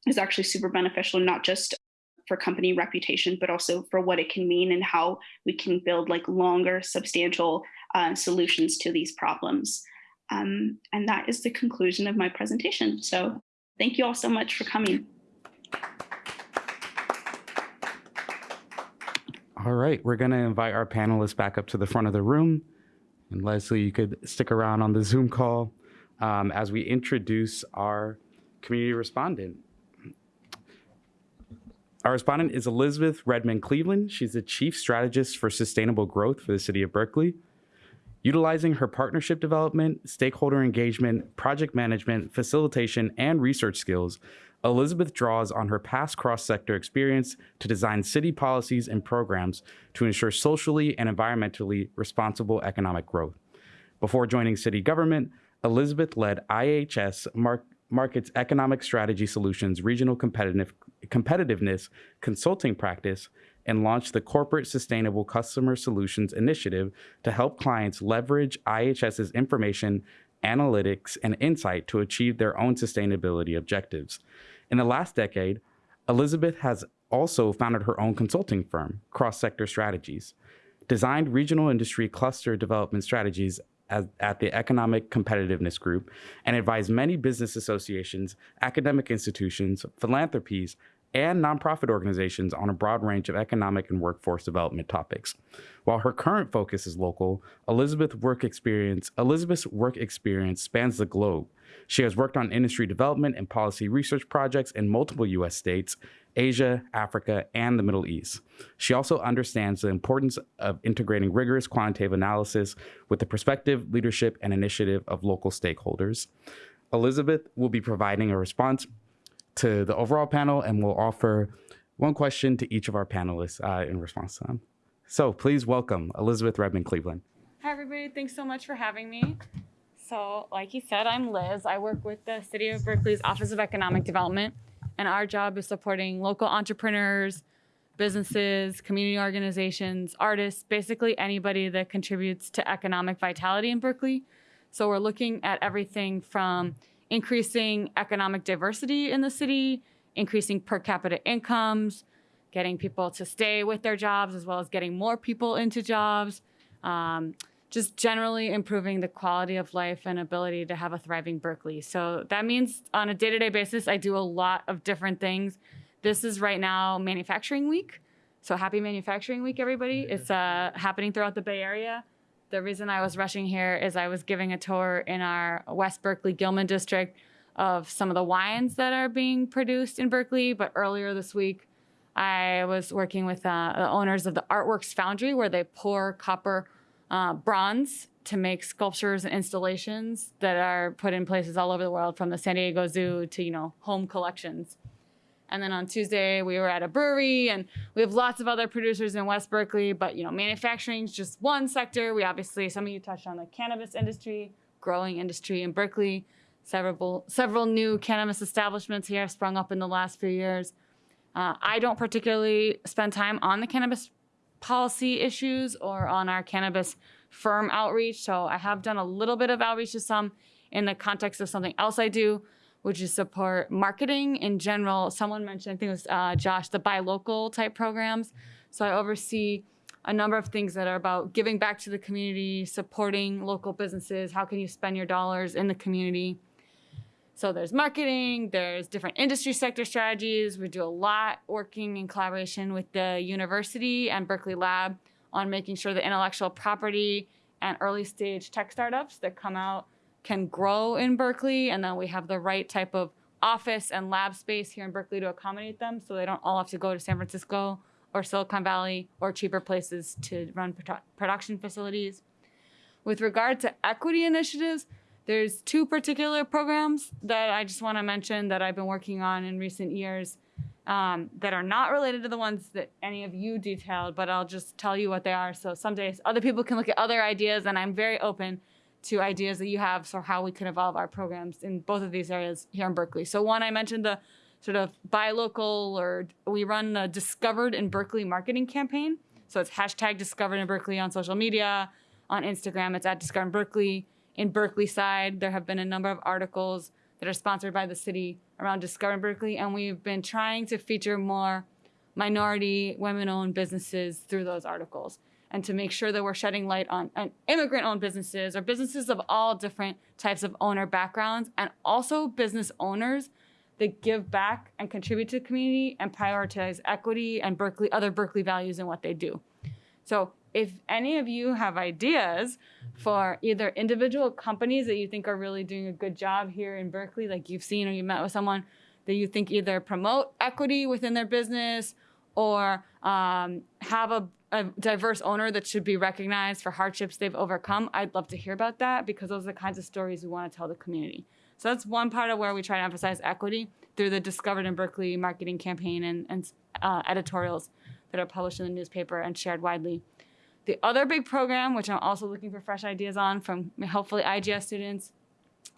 is actually super beneficial, not just for company reputation, but also for what it can mean and how we can build like longer, substantial uh, solutions to these problems. Um, and that is the conclusion of my presentation. So thank you all so much for coming. All right, we're going to invite our panelists back up to the front of the room. And Leslie, you could stick around on the Zoom call um, as we introduce our community respondent. Our respondent is Elizabeth Redmond Cleveland. She's the Chief Strategist for Sustainable Growth for the City of Berkeley. Utilizing her partnership development, stakeholder engagement, project management, facilitation, and research skills, Elizabeth draws on her past cross-sector experience to design city policies and programs to ensure socially and environmentally responsible economic growth. Before joining city government, Elizabeth led IHS Mar Markit's Economic Strategy Solutions Regional Competitive Competitiveness Consulting Practice and launched the Corporate Sustainable Customer Solutions Initiative to help clients leverage IHS's information, analytics, and insight to achieve their own sustainability objectives. In the last decade, Elizabeth has also founded her own consulting firm, Cross Sector Strategies, designed regional industry cluster development strategies as, at the Economic Competitiveness Group, and advised many business associations, academic institutions, philanthropies, and nonprofit organizations on a broad range of economic and workforce development topics. While her current focus is local, Elizabeth's work experience, Elizabeth's work experience spans the globe, she has worked on industry development and policy research projects in multiple US states, Asia, Africa, and the Middle East. She also understands the importance of integrating rigorous quantitative analysis with the perspective, leadership, and initiative of local stakeholders. Elizabeth will be providing a response to the overall panel and we'll offer one question to each of our panelists uh, in response to them. So please welcome Elizabeth Redmond Cleveland. Hi, everybody. Thanks so much for having me. So, like you said, I'm Liz. I work with the City of Berkeley's Office of Economic Development, and our job is supporting local entrepreneurs, businesses, community organizations, artists, basically anybody that contributes to economic vitality in Berkeley. So, we're looking at everything from increasing economic diversity in the city, increasing per capita incomes, getting people to stay with their jobs, as well as getting more people into jobs. Um, just generally improving the quality of life and ability to have a thriving Berkeley. So that means on a day to day basis, I do a lot of different things. This is right now manufacturing week. So happy manufacturing week, everybody. It's uh, happening throughout the Bay Area. The reason I was rushing here is I was giving a tour in our West Berkeley Gilman district of some of the wines that are being produced in Berkeley. But earlier this week, I was working with uh, the owners of the Artworks Foundry, where they pour copper uh, bronze to make sculptures and installations that are put in places all over the world, from the San Diego Zoo to you know home collections. And then on Tuesday, we were at a brewery, and we have lots of other producers in West Berkeley. But you know, manufacturing is just one sector. We obviously, some of you touched on the cannabis industry, growing industry in Berkeley. Several several new cannabis establishments here have sprung up in the last few years. Uh, I don't particularly spend time on the cannabis policy issues or on our cannabis firm outreach. So I have done a little bit of outreach to some in the context of something else I do, which is support marketing in general. Someone mentioned, I think it was uh, Josh, the buy local type programs. So I oversee a number of things that are about giving back to the community, supporting local businesses. How can you spend your dollars in the community? So there's marketing, there's different industry sector strategies. We do a lot working in collaboration with the university and Berkeley Lab on making sure the intellectual property and early stage tech startups that come out can grow in Berkeley. And then we have the right type of office and lab space here in Berkeley to accommodate them so they don't all have to go to San Francisco or Silicon Valley or cheaper places to run produ- production facilities. With regard to equity initiatives, there's two particular programs that I just want to mention that I've been working on in recent years um, that are not related to the ones that any of you detailed, but I'll just tell you what they are. So some days other people can look at other ideas, and I'm very open to ideas that you have for how we can evolve our programs in both of these areas here in Berkeley. So one, I mentioned the sort of buy local, or we run the Discovered in Berkeley marketing campaign. So it's hashtag Discovered in Berkeley on social media. On Instagram, it's at Discovered in Berkeley in Berkeleyside, there have been a number of articles that are sponsored by the city around Discovering Berkeley, and we've been trying to feature more minority, women-owned businesses through those articles, and to make sure that we're shedding light on, on immigrant-owned businesses or businesses of all different types of owner backgrounds, and also business owners that give back and contribute to the community and prioritize equity and Berkeley other Berkeley values in what they do. So if any of you have ideas for either individual companies that you think are really doing a good job here in Berkeley, like you've seen or you met with someone that you think either promote equity within their business or um, have a, a, diverse owner that should be recognized for hardships they've overcome, I'd love to hear about that because those are the kinds of stories we want to tell the community. So that's one part of where we try to emphasize equity through the Discovered in Berkeley marketing campaign and, and uh, editorials that are published in the newspaper and shared widely. The other big program, which I'm also looking for fresh ideas on from hopefully IGS students,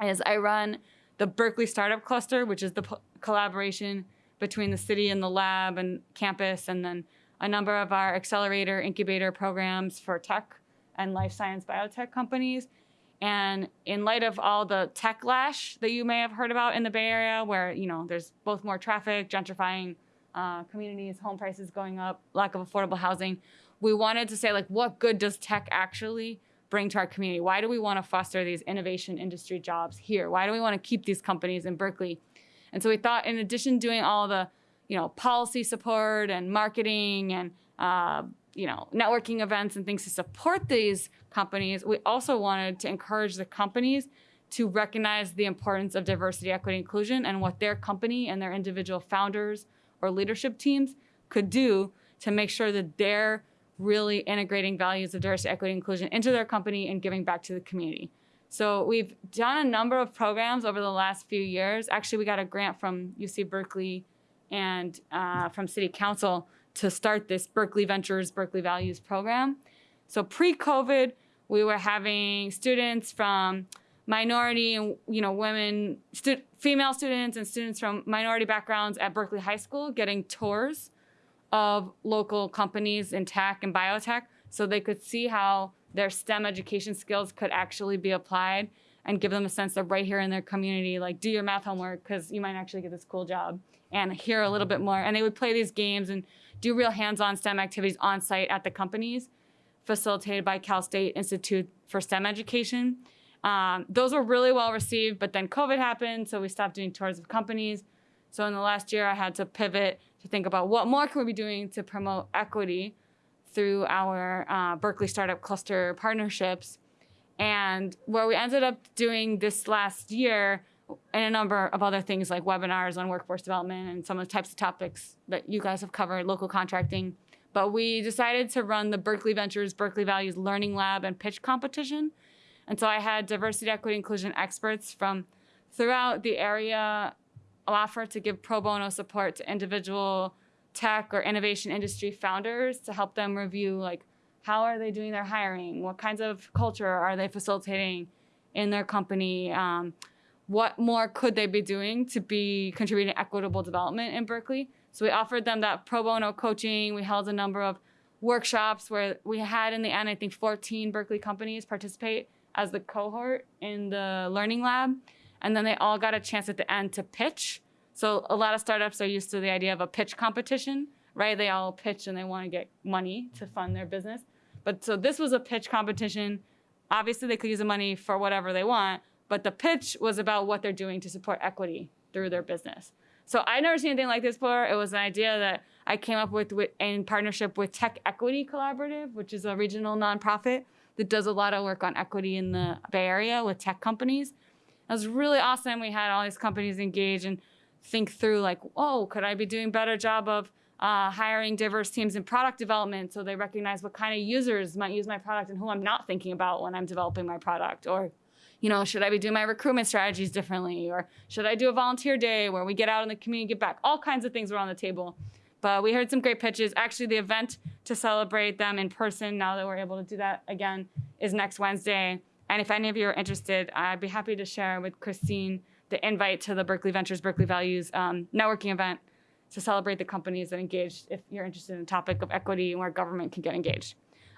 is I run the Berkeley Startup Cluster, which is the collaboration between the city and the lab and campus, and then a number of our accelerator incubator programs for tech and life science biotech companies. And in light of all the tech lash that you may have heard about in the Bay Area, where you know there's both more traffic, gentrifying uh, communities, home prices going up, lack of affordable housing, we wanted to say like what good does tech actually bring to our community? Why do we want to foster these innovation industry jobs here? Why do we want to keep these companies in berkeley? And so we thought in addition to doing all the you know policy support and marketing and uh, you know networking events and things to support these companies we also wanted to encourage the companies to recognize the importance of diversity equity inclusion and what their company and their individual founders or leadership teams could do to make sure that they're really integrating values of diversity, equity, inclusion into their company and giving back to the community. So we've done a number of programs over the last few years. Actually, we got a grant from UC Berkeley and uh, from City Council to start this Berkeley Ventures, Berkeley Values program. So pre-COVID, we were having students from minority and you know women, stu- female students and students from minority backgrounds at Berkeley High School getting tours of local companies in tech and biotech so they could see how their STEM education skills could actually be applied and give them a sense that right here in their community, like do your math homework because you might actually get this cool job and hear a little bit more. And they would play these games and do real hands on STEM activities on site at the companies facilitated by Cal State Institute for STEM Education. Um, those were really well received, but then COVID happened, so we stopped doing tours of companies. So in the last year, I had to pivot to think about what more can we be doing to promote equity through our uh, Berkeley Startup Cluster partnerships. And where we ended up doing this last year, and a number of other things like webinars on workforce development and some of the types of topics that you guys have covered, local contracting. But we decided to run the Berkeley Ventures Berkeley Values Learning Lab and pitch competition. And so I had diversity, equity, inclusion experts from throughout the area offer to give pro bono support to individual tech or innovation industry founders to help them review like how are they doing their hiring what kinds of culture are they facilitating in their company um, what more could they be doing to be contributing equitable development in berkeley so we offered them that pro bono coaching we held a number of workshops where we had in the end i think 14 berkeley companies participate as the cohort in the learning lab and then they all got a chance at the end to pitch. So a lot of startups are used to the idea of a pitch competition, right? They all pitch and they want to get money to fund their business. But so this was a pitch competition. Obviously, they could use the money for whatever they want, but the pitch was about what they're doing to support equity through their business. So I'd never seen anything like this before. It was an idea that I came up with, with in partnership with Tech Equity Collaborative, which is a regional nonprofit that does a lot of work on equity in the Bay Area with tech companies. It was really awesome. We had all these companies engage and think through like, oh, could I be doing a better job of uh, hiring diverse teams in product development so they recognize what kind of users might use my product and who I'm not thinking about when I'm developing my product or you know, should I be doing my recruitment strategies differently? Or should I do a volunteer day where we get out in the community, get back? All kinds of things were on the table. But we heard some great pitches. Actually, the event to celebrate them in person, now that we're able to do that again, is next Wednesday. And if any of you are interested, I'd be happy to share with Christine the invite to the Berkeley Ventures, Berkeley Values um, networking event to celebrate the companies that engaged if you're interested in the topic of equity and where government can get engaged.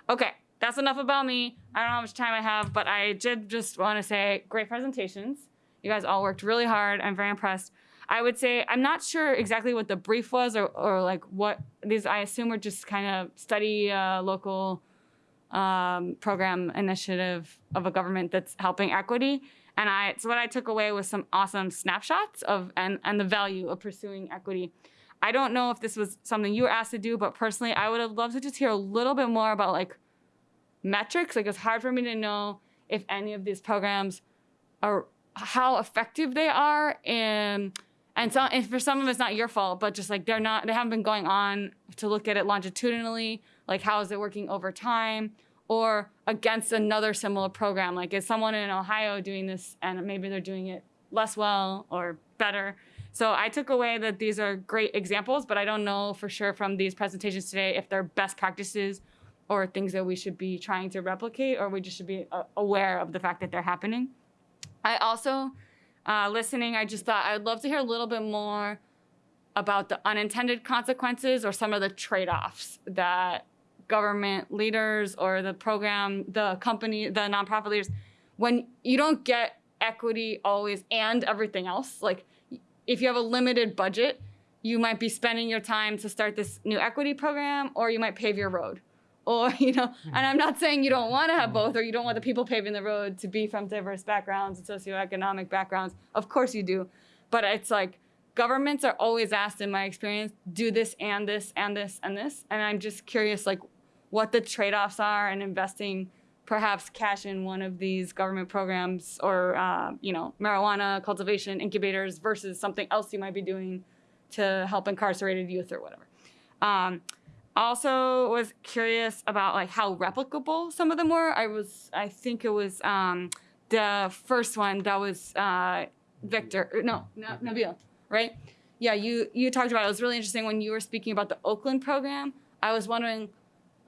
Okay, that's enough about me. I don't know how much time I have, but I did just want to say great presentations. You guys all worked really hard. I'm very impressed. I would say I'm not sure exactly what the brief was or, or like what these I assume were just kind of study uh, local um, program initiative of a government that's helping equity. And I so what I took away was some awesome snapshots of and and the value of pursuing equity. I don't know if this was something you were asked to do, but personally, I would have loved to just hear a little bit more about like metrics. Like it's hard for me to know if any of these programs are how effective they are. And and so and for some of it's not your fault but just like they're not they haven't been going on to look at it longitudinally. Like how is it working over time? Or against another similar program. Like is someone in ohio doing this and maybe they're doing it less well or better? So i took away that these are great examples but i don't know for sure from these presentations today if they're best practices or things that we should be trying to replicate or we just should be uh, aware of the fact that they're happening i also uh, listening i just thought i'd love to hear a little bit more about the unintended consequences or some of the trade-offs that government leaders or the program, the company, the nonprofit leaders, when you don't get equity always and everything else, like if you have a limited budget, you might be spending your time to start this new equity program or you might pave your road. Or, you know, and I'm not saying you don't want to have both or you don't want the people paving the road to be from diverse backgrounds and socioeconomic backgrounds. Of course you do. But it's like governments are always asked in my experience, do this and this and this and this. And I'm just curious, like, what the trade-offs are and investing perhaps cash in one of these government programs or uh, you know marijuana cultivation incubators versus something else you might be doing to help incarcerated youth or whatever um, also was curious about like how replicable some of them were i was i think it was um, the first one that was uh, victor no, no nabil right yeah you you talked about it. it was really interesting when you were speaking about the oakland program i was wondering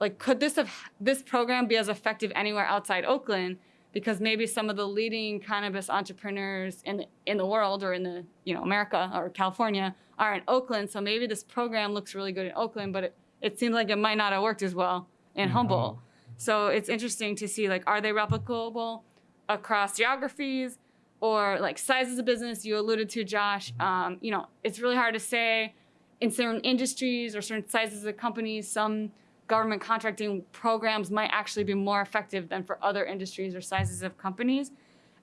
like could this have this program be as effective anywhere outside Oakland? Because maybe some of the leading cannabis entrepreneurs in the, in the world or in the you know America or California are in Oakland. So maybe this program looks really good in Oakland, but it, it seems like it might not have worked as well in mm-hmm. Humboldt. So it's interesting to see like are they replicable across geographies or like sizes of business you alluded to Josh. Um, you know it's really hard to say in certain industries or certain sizes of companies some government contracting programs might actually be more effective than for other industries or sizes of companies.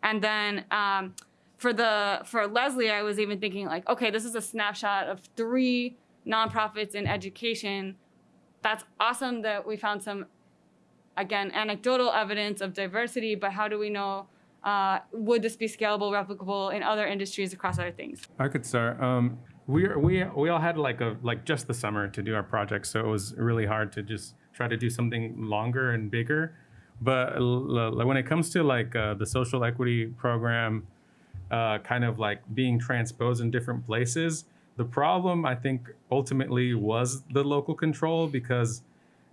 And then um, for the for Leslie, I was even thinking like, okay, this is a snapshot of three nonprofits in education. That's awesome that we found some, again, anecdotal evidence of diversity. But how do we know? Uh, would this be scalable, replicable in other industries across other things? I could start. Um, we we we all had like a like just the summer to do our project, so it was really hard to just try to do something longer and bigger. But when it comes to like uh, the social equity program, uh, kind of like being transposed in different places, the problem I think ultimately was the local control because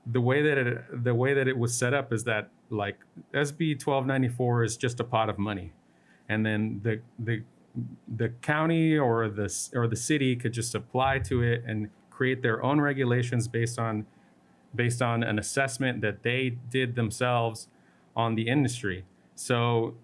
the way that it the way that it was set up is that like SB 1294 is just a pot of money, and then the the the county or the or the city could just apply to it and create their own regulations based on based on an assessment that they did themselves on the industry. So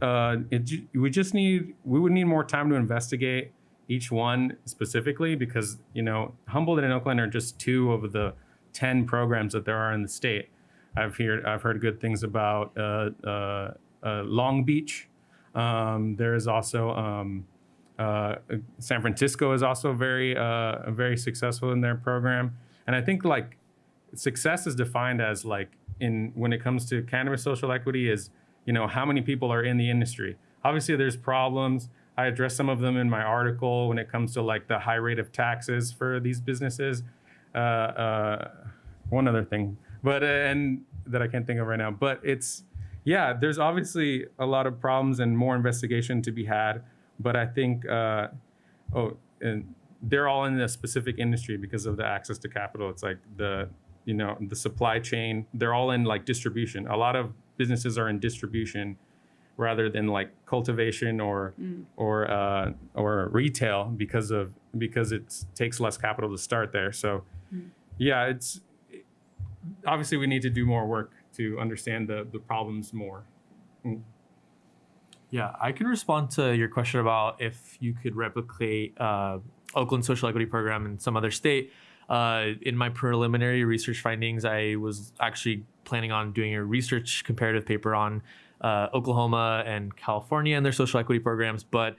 uh, it, we just need we would need more time to investigate each one specifically because you know Humboldt and Oakland are just two of the ten programs that there are in the state. I've heard I've heard good things about uh, uh, uh, Long Beach. Um, there is also um, uh, San Francisco is also very uh, very successful in their program, and I think like success is defined as like in when it comes to cannabis social equity is you know how many people are in the industry. Obviously, there's problems. I address some of them in my article when it comes to like the high rate of taxes for these businesses. Uh, uh, one other thing, but uh, and that I can't think of right now. But it's yeah, there's obviously a lot of problems and more investigation to be had. But I think uh, oh, and they're all in a specific industry because of the access to capital. It's like the you know the supply chain. They're all in like distribution. A lot of businesses are in distribution rather than like cultivation or or uh, or retail because of because it takes less capital to start there. So yeah, it's obviously we need to do more work to understand the the problems more. Yeah, I can respond to your question about if you could replicate uh, Oakland social equity program in some other state. Uh, in my preliminary research findings, I was actually planning on doing a research comparative paper on uh, Oklahoma and California and their social equity programs, but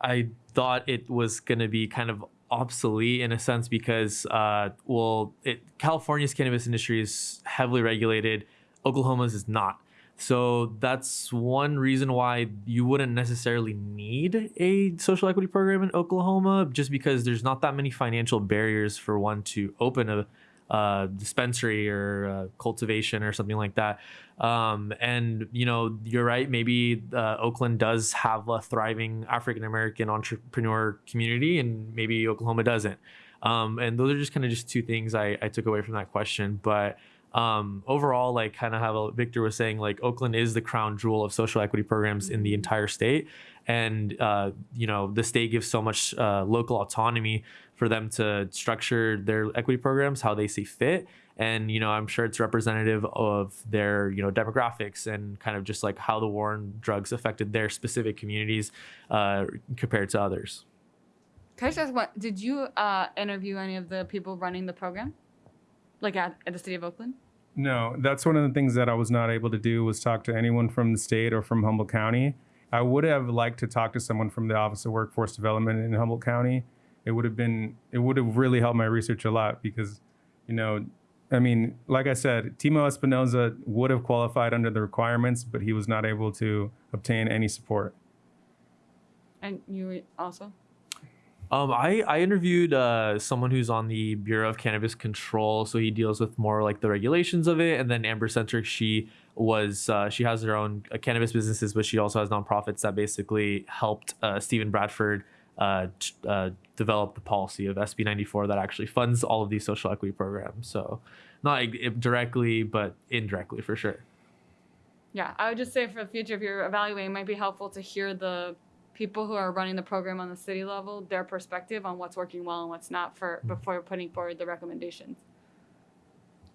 I thought it was going to be kind of obsolete in a sense because, uh, well, it, California's cannabis industry is heavily regulated, Oklahoma's is not. So that's one reason why you wouldn't necessarily need a social equity program in Oklahoma, just because there's not that many financial barriers for one to open a uh, dispensary or uh, cultivation or something like that. Um, and you know, you're right. Maybe uh, Oakland does have a thriving African American entrepreneur community, and maybe Oklahoma doesn't. Um, and those are just kind of just two things I, I took away from that question. But um, overall, like kind of how Victor was saying, like Oakland is the crown jewel of social equity programs in the entire state, and uh, you know the state gives so much uh, local autonomy for them to structure their equity programs how they see fit. And you know, I'm sure it's representative of their you know demographics and kind of just like how the war on drugs affected their specific communities uh, compared to others. Can I just ask what did you uh, interview any of the people running the program? Like at, at the city of Oakland? No, that's one of the things that I was not able to do was talk to anyone from the state or from Humboldt County. I would have liked to talk to someone from the Office of Workforce Development in Humboldt County. It would have been it would have really helped my research a lot because, you know, I mean, like I said, Timo Espinoza would have qualified under the requirements, but he was not able to obtain any support. And you also? Um, I, I interviewed uh, someone who's on the Bureau of Cannabis Control, so he deals with more like the regulations of it. And then Amber Senter, she was uh, she has her own uh, cannabis businesses, but she also has nonprofits that basically helped uh, Steven Bradford uh, uh, develop the policy of SB 94 that actually funds all of these social equity programs. So not directly, but indirectly for sure. Yeah, I would just say for the future, if you're evaluating, it might be helpful to hear the people who are running the program on the city level, their perspective on what's working well and what's not for before putting forward the recommendations.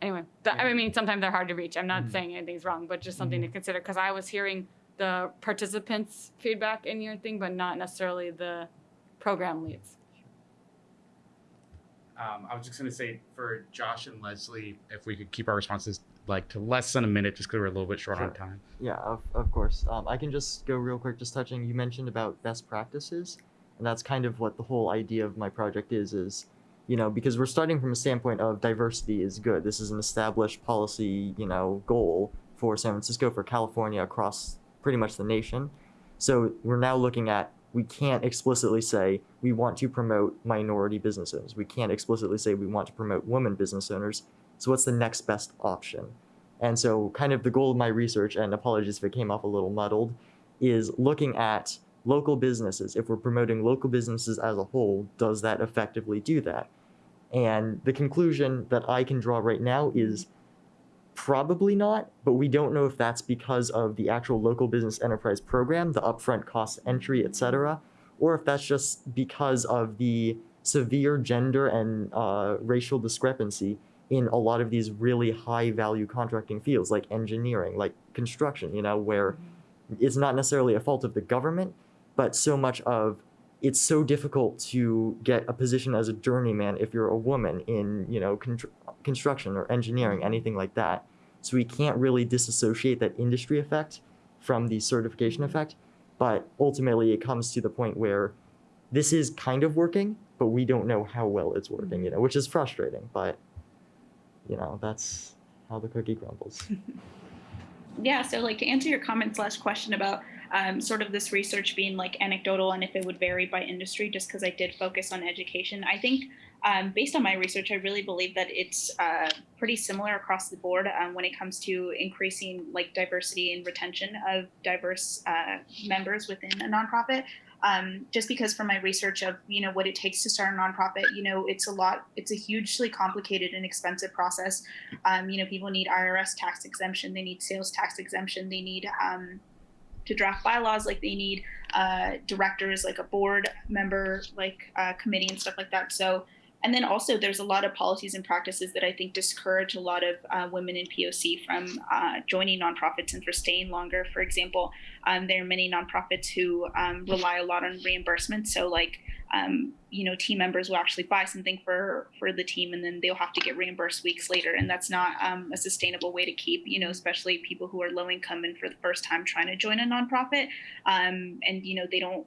Anyway, that, I mean, sometimes they're hard to reach. I'm not saying anything's wrong, but just something to consider because I was hearing the participants' feedback in your thing, but not necessarily the program leads. Um, I was just gonna say for Josh and Leslie, if we could keep our responses like to less than a minute, just because we're a little bit short on time. Yeah, of, of course. Um, I can just go real quick, just touching. You mentioned about best practices, and that's kind of what the whole idea of my project is. Is you know because we're starting from a standpoint of diversity is good. This is an established policy, you know, goal for San Francisco, for California, across pretty much the nation. So we're now looking at we can't explicitly say we want to promote minority business owners. We can't explicitly say we want to promote women business owners. So what's the next best option? And so, kind of the goal of my research, and apologies if it came off a little muddled, is looking at local businesses. If we're promoting local businesses as a whole, does that effectively do that? And the conclusion that I can draw right now is probably not, but we don't know if that's because of the actual local business enterprise program, the upfront cost entry, etc., or if that's just because of the severe gender and uh, racial discrepancy in a lot of these really high value contracting fields like engineering, like construction, you know, where it's not necessarily a fault of the government, but so much of it's so difficult to get a position as a journeyman if you're a woman in, you know, construction or engineering, anything like that. So we can't really disassociate that industry effect from the certification effect, but ultimately it comes to the point where this is kind of working, but we don't know how well it's working, you know, which is frustrating, but you know, that's how the cookie crumbles. Yeah, so like to answer your comment slash question about um, sort of this research being like anecdotal and if it would vary by industry, just because I did focus on education, I think um, based on my research, I really believe that it's uh, pretty similar across the board um, when it comes to increasing like diversity and retention of diverse uh, members within a nonprofit. Um, just because from my research of you know what it takes to start a nonprofit, you know it's a lot, it's a hugely complicated and expensive process. Um, you know, people need IRS tax exemption, they need sales tax exemption, they need um, to draft bylaws, like they need uh, directors, like a board member, like uh, committee and stuff like that. So, and then also there's a lot of policies and practices that I think discourage a lot of uh, women in POC from uh, joining nonprofits and for staying longer. For example, um, there are many nonprofits who um, rely a lot on reimbursement. So, like, um, you know, team members will actually buy something for for the team, and then they'll have to get reimbursed weeks later, and that's not um, a sustainable way to keep. You know, especially people who are low income and for the first time trying to join a nonprofit, um, and you know they don't.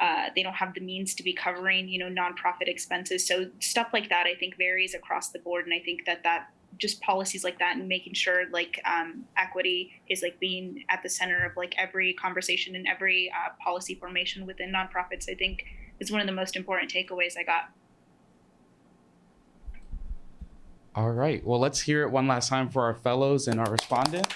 Uh, they don't have the means to be covering, you know, nonprofit expenses. So stuff like that, I think, varies across the board, and I think that that just policies like that and making sure like um, equity is like being at the center of like every conversation and every uh, policy formation within nonprofits i think is one of the most important takeaways i got All right. Well, let's hear it one last time for our fellows and our respondent.